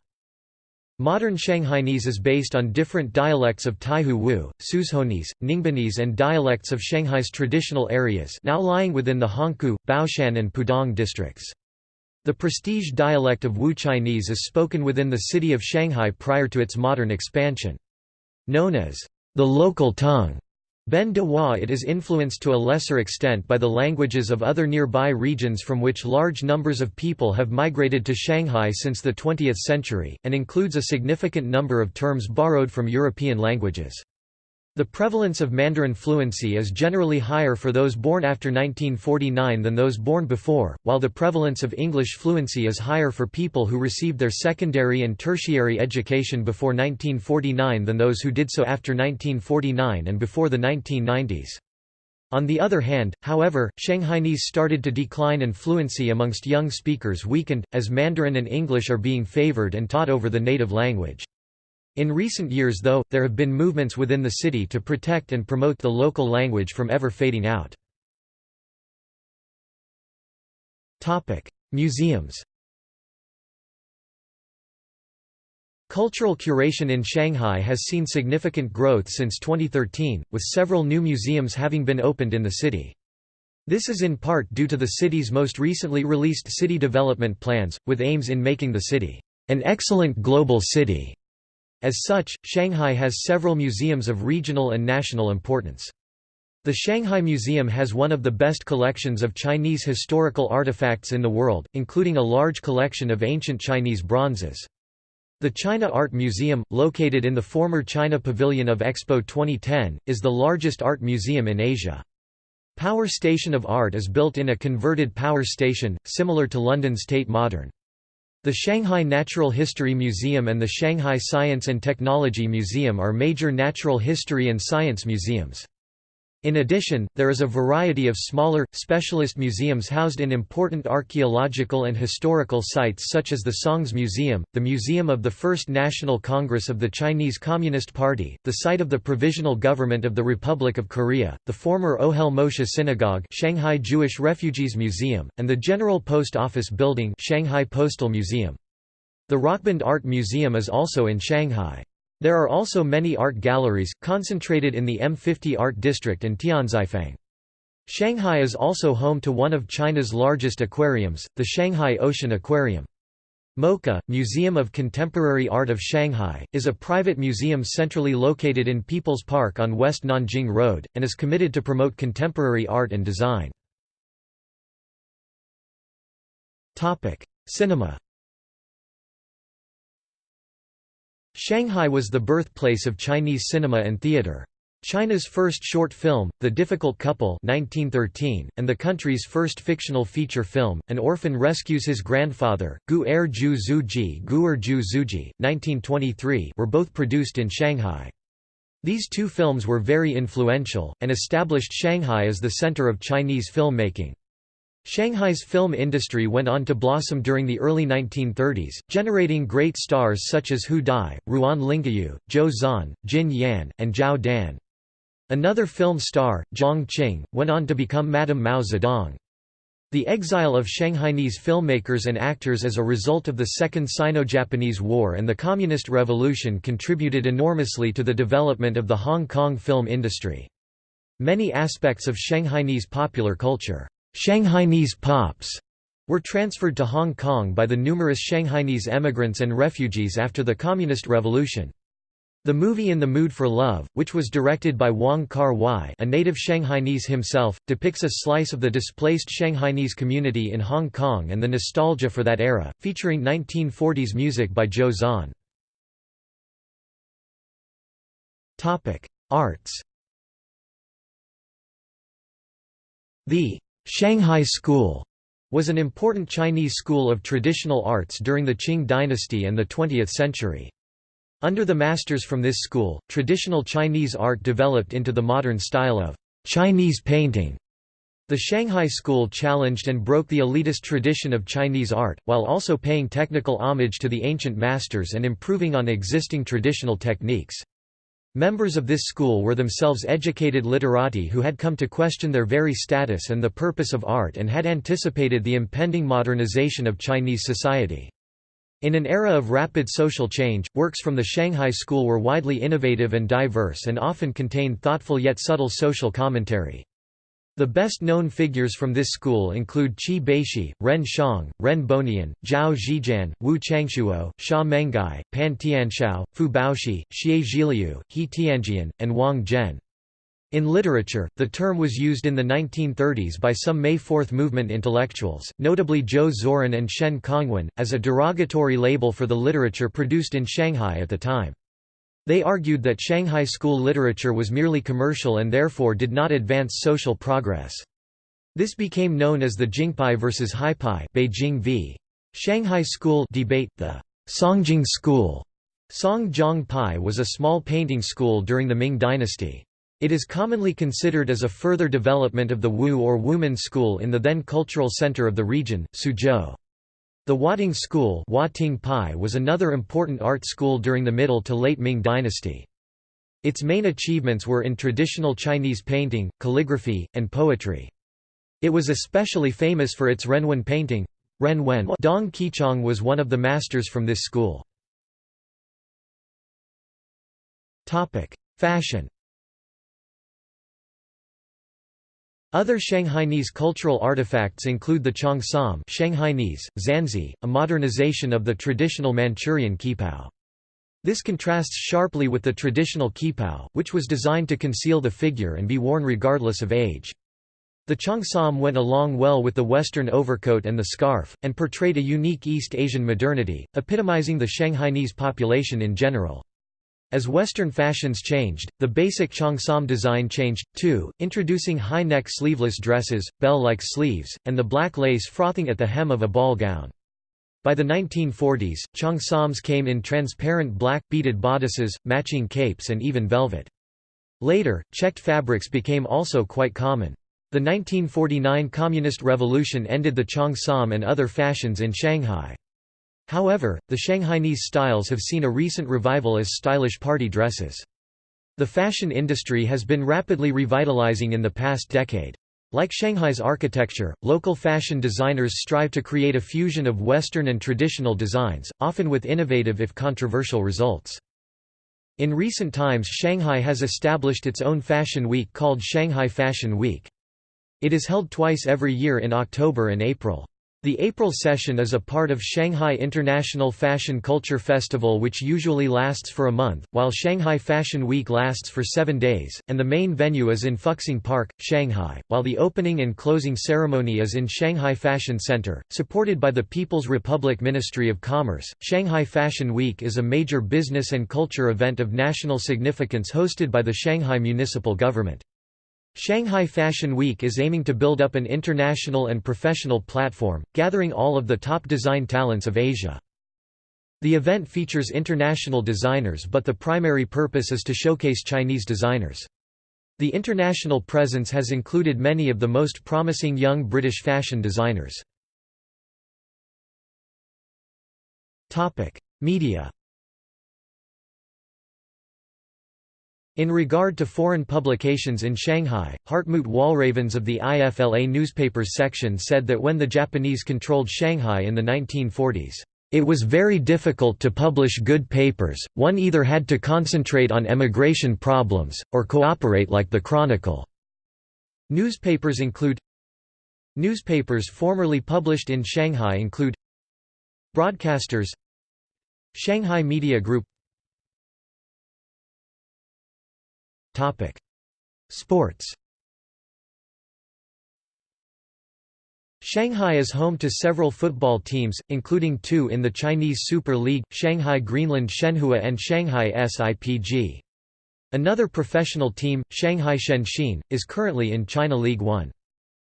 Modern Shanghainese is based on different dialects of Taihu Wu, Suzhounese, Ningboanese and dialects of Shanghai's traditional areas now lying within the Hongkou, Baoshan and Pudong districts. The prestige dialect of Wu Chinese is spoken within the city of Shanghai prior to its modern expansion. Known as the local tongue, Ben de Wa it is influenced to a lesser extent by the languages of other nearby regions from which large numbers of people have migrated to Shanghai since the 20th century, and includes a significant number of terms borrowed from European languages. The prevalence of Mandarin fluency is generally higher for those born after 1949 than those born before, while the prevalence of English fluency is higher for people who received their secondary and tertiary education before 1949 than those who did so after 1949 and before the 1990s. On the other hand, however, Shanghainese started to decline and fluency amongst young speakers weakened, as Mandarin and English are being favored and taught over the native language. In recent years though, there have been movements within the city to protect and promote the local language from ever fading out. Museums Cultural curation in Shanghai has seen significant growth since 2013, with several new museums having been opened in the city. This is in part due to the city's most recently released city development plans, with aims in making the city an excellent global city as such, Shanghai has several museums of regional and national importance. The Shanghai Museum has one of the best collections of Chinese historical artifacts in the world, including a large collection of ancient Chinese bronzes. The China Art Museum, located in the former China Pavilion of Expo 2010, is the largest art museum in Asia. Power Station of Art is built in a converted power station, similar to London's Tate Modern. The Shanghai Natural History Museum and the Shanghai Science and Technology Museum are major natural history and science museums. In addition, there is a variety of smaller, specialist museums housed in important archaeological and historical sites such as the Songs Museum, the Museum of the First National Congress of the Chinese Communist Party, the site of the Provisional Government of the Republic of Korea, the former Ohel Moshe Synagogue Shanghai Jewish Refugees Museum, and the General Post Office Building Shanghai Postal Museum. The Rockbund Art Museum is also in Shanghai. There are also many art galleries, concentrated in the M50 Art District and Tianzifang. Shanghai is also home to one of China's largest aquariums, the Shanghai Ocean Aquarium. MoCA, Museum of Contemporary Art of Shanghai, is a private museum centrally located in People's Park on West Nanjing Road, and is committed to promote contemporary art and design. Cinema Shanghai was the birthplace of Chinese cinema and theater. China's first short film, The Difficult Couple 1913, and the country's first fictional feature film, An Orphan Rescues His Grandfather, Gu Er Ju Zuji Guer Ju Zuji, 1923 were both produced in Shanghai. These two films were very influential, and established Shanghai as the center of Chinese filmmaking. Shanghai's film industry went on to blossom during the early 1930s, generating great stars such as Hu Die, Ruan Lingyu, Zhou Xuan, Jin Yan, and Zhao Dan. Another film star, Jiang Qing, went on to become Madame Mao Zedong. The exile of Shanghainese filmmakers and actors as a result of the Second Sino-Japanese War and the Communist Revolution contributed enormously to the development of the Hong Kong film industry. Many aspects of Shanghainese popular culture, Shanghainese pops, were transferred to Hong Kong by the numerous Shanghainese emigrants and refugees after the Communist Revolution. The movie In the Mood for Love, which was directed by Wong Kar-wai a native Shanghainese himself, depicts a slice of the displaced Shanghainese community in Hong Kong and the nostalgia for that era, featuring 1940s music by Zhou Xuan. Arts The Shanghai School was an important Chinese school of traditional arts during the Qing dynasty and the 20th century. Under the masters from this school, traditional Chinese art developed into the modern style of Chinese painting. The Shanghai school challenged and broke the elitist tradition of Chinese art, while also paying technical homage to the ancient masters and improving on existing traditional techniques. Members of this school were themselves educated literati who had come to question their very status and the purpose of art and had anticipated the impending modernization of Chinese society. In an era of rapid social change, works from the Shanghai School were widely innovative and diverse and often contained thoughtful yet subtle social commentary. The best-known figures from this school include Qi Baishi, Ren Xiong, Ren Bonian, Zhao Zhiqian, Wu Changshuo, Sha Menghai, Pan Tianshou, Fu Baoshi, Xie Zhiliu, He Tianjian, and Wang Zhen. In literature, the term was used in the 1930s by some May Fourth movement intellectuals, notably Zhou Zuoren and Shen Congwen, as a derogatory label for the literature produced in Shanghai at the time. They argued that Shanghai school literature was merely commercial and therefore did not advance social progress. This became known as the Jingpai versus Haipai Beijing v. Shanghai School debate. The Songjiang School Songjiang Pai was a small painting school during the Ming dynasty. It is commonly considered as a further development of the Wu or Wumen school in the then cultural center of the region, Suzhou. The Huating School was another important art school during the Middle to Late Ming dynasty. Its main achievements were in traditional Chinese painting, calligraphy, and poetry. It was especially famous for its Renwen painting. Renwen Dong Qichang was one of the masters from this school. Fashion Other Shanghainese cultural artifacts include the cheongsam Shanghainese, Zanzi, a modernization of the traditional Manchurian qipao. This contrasts sharply with the traditional qipao, which was designed to conceal the figure and be worn regardless of age. The cheongsam went along well with the Western overcoat and the scarf, and portrayed a unique East Asian modernity, epitomizing the Shanghainese population in general. As Western fashions changed, the basic cheongsam design changed, too, introducing high-neck sleeveless dresses, bell-like sleeves, and the black lace frothing at the hem of a ball gown. By the 1940s, cheongsams came in transparent black, beaded bodices, matching capes and even velvet. Later, checked fabrics became also quite common. The 1949 Communist Revolution ended the cheongsam and other fashions in Shanghai. However, the Shanghainese styles have seen a recent revival as stylish party dresses. The fashion industry has been rapidly revitalizing in the past decade. Like Shanghai's architecture, local fashion designers strive to create a fusion of Western and traditional designs, often with innovative if controversial results. In recent times Shanghai has established its own fashion week called Shanghai Fashion Week. It is held twice every year in October and April. The April session is a part of Shanghai International Fashion Culture Festival which usually lasts for a month, while Shanghai Fashion Week lasts for seven days, and the main venue is in Fuxing Park, Shanghai, while the opening and closing ceremony is in Shanghai Fashion Center. Supported by the People's Republic Ministry of Commerce, Shanghai Fashion Week is a major business and culture event of national significance hosted by the Shanghai municipal government. Shanghai Fashion Week is aiming to build up an international and professional platform, gathering all of the top design talents of Asia. The event features international designers but the primary purpose is to showcase Chinese designers. The international presence has included many of the most promising young British fashion designers. Media In regard to foreign publications in Shanghai, Hartmut Walravens of the IFLA newspapers section said that when the Japanese controlled Shanghai in the 1940s, "...it was very difficult to publish good papers, one either had to concentrate on emigration problems, or cooperate like the Chronicle." Newspapers include Newspapers formerly published in Shanghai include Broadcasters Shanghai Media Group Sports Shanghai is home to several football teams, including two in the Chinese Super League, Shanghai Greenland Shenhua and Shanghai SIPG. Another professional team, Shanghai Shenxin, is currently in China League One.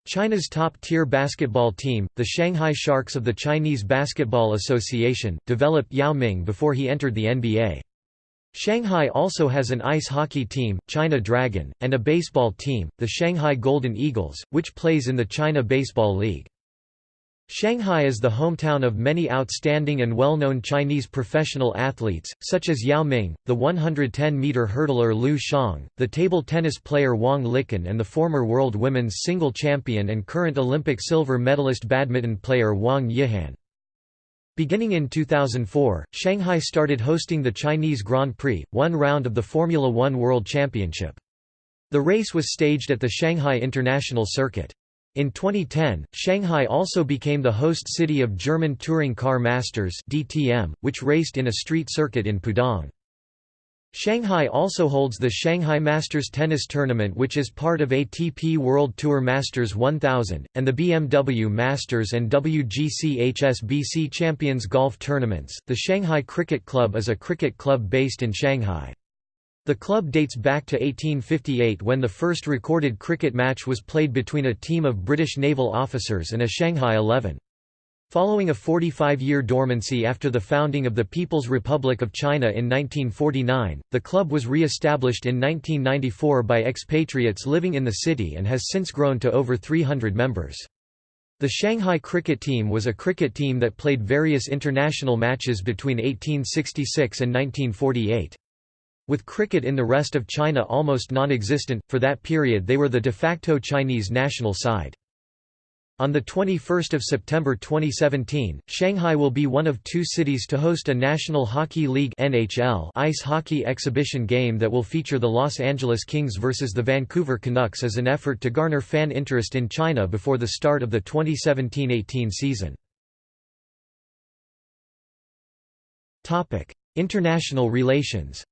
China's top-tier basketball team, the Shanghai Sharks of the Chinese Basketball Association, developed Yao Ming before he entered the NBA. Shanghai also has an ice hockey team, China Dragon, and a baseball team, the Shanghai Golden Eagles, which plays in the China Baseball League. Shanghai is the hometown of many outstanding and well-known Chinese professional athletes, such as Yao Ming, the 110-meter hurdler Liu Xiang, the table tennis player Wang Liqin and the former world women's single champion and current Olympic silver medalist badminton player Wang Yihan. Beginning in 2004, Shanghai started hosting the Chinese Grand Prix, one round of the Formula One World Championship. The race was staged at the Shanghai International Circuit. In 2010, Shanghai also became the host city of German Touring Car Masters DTM, which raced in a street circuit in Pudong. Shanghai also holds the Shanghai Masters Tennis Tournament which is part of ATP World Tour Masters 1000, and the BMW Masters and WGC HSBC Champions Golf Tournaments. The Shanghai Cricket Club is a cricket club based in Shanghai. The club dates back to 1858 when the first recorded cricket match was played between a team of British naval officers and a Shanghai 11. Following a 45-year dormancy after the founding of the People's Republic of China in 1949, the club was re-established in 1994 by expatriates living in the city and has since grown to over 300 members. The Shanghai cricket team was a cricket team that played various international matches between 1866 and 1948. With cricket in the rest of China almost non-existent, for that period they were the de facto Chinese national side. On 21 September 2017, Shanghai will be one of two cities to host a National Hockey League NHL ice hockey exhibition game that will feature the Los Angeles Kings versus the Vancouver Canucks as an effort to garner fan interest in China before the start of the 2017–18 season. International relations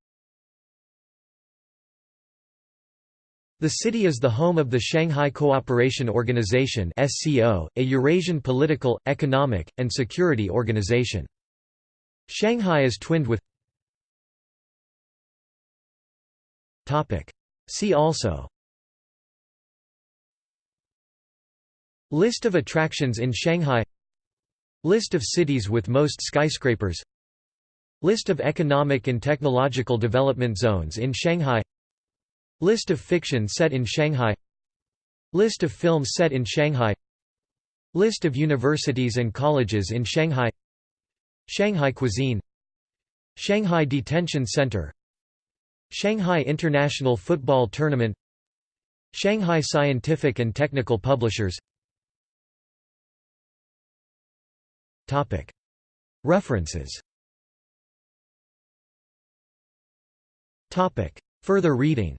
The city is the home of the Shanghai Cooperation Organization (SCO), a Eurasian political, economic, and security organization. Shanghai is twinned with Topic. See also List of attractions in Shanghai List of cities with most skyscrapers List of economic and technological development zones in Shanghai List of fiction set in Shanghai. List of films set in Shanghai. List of universities and colleges in Shanghai. Shanghai cuisine. Shanghai Detention Center. Shanghai International Football Tournament. Shanghai Scientific and Technical Publishers. References. Further reading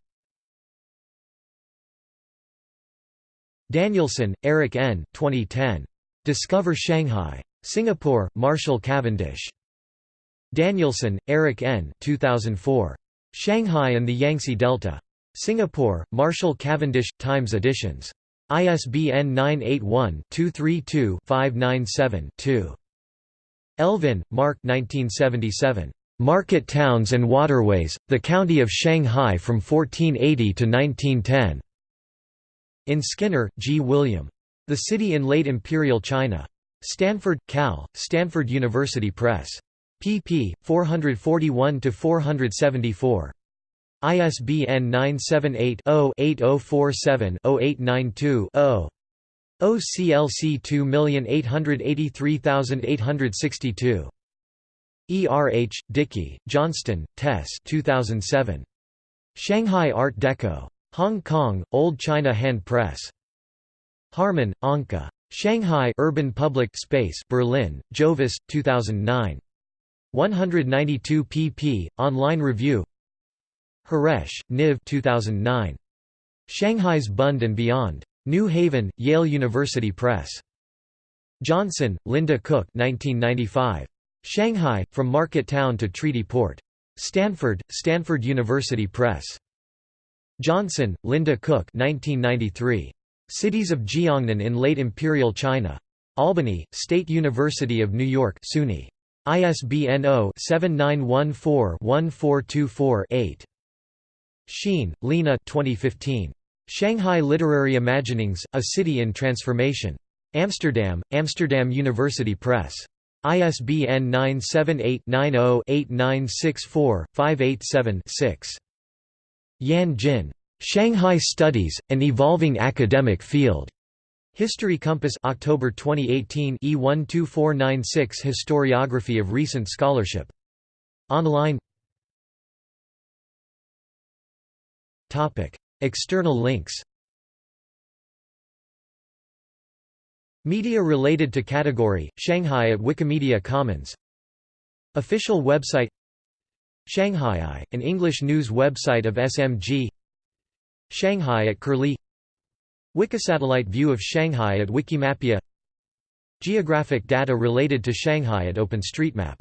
Danielson, Eric N. 2010. Discover Shanghai. Singapore, Marshall Cavendish. Danielson, Eric N. 2004. Shanghai and the Yangtze Delta. Singapore, Marshall Cavendish – Times editions. ISBN 981-232-597-2. Elvin, Mark 1977. Market Towns and Waterways, The County of Shanghai from 1480 to 1910. In Skinner, G. William. The City in Late Imperial China. Stanford, Cal, Stanford University Press. pp. 441–474. ISBN 978-0-8047-0892-0. OCLC 2883862. E. R. H., Dickey, Johnston, Tess 2007. Shanghai Art Deco. Hong Kong, Old China Hand Press. Harman, Anke. Shanghai Urban Public Space Berlin, Jovis, 2009. 192 pp. Online review Horesh, Niv 2009. Shanghai's Bund and Beyond. New Haven, Yale University Press. Johnson, Linda Cook 1995. Shanghai, From Market Town to Treaty Port. Stanford, Stanford University Press. Johnson, Linda Cook 1993. Cities of Jiangnan in Late Imperial China. Albany, State University of New York SUNY. ISBN 0-7914-1424-8. Scheen, Lena 2015. Shanghai Literary Imaginings, A City in Transformation. Amsterdam, Amsterdam University Press. ISBN 978-90-8964-587-6. Yan Jin. Shanghai Studies, An Evolving Academic Field. History Compass October 2018 E12496 Historiography of Recent Scholarship. Online External links Media related to category, Shanghai at Wikimedia Commons Official website Shanghai, an English news website of SMG Shanghai at Curlie. Wikisatellite view of Shanghai at Wikimapia. Geographic data related to Shanghai at OpenStreetMap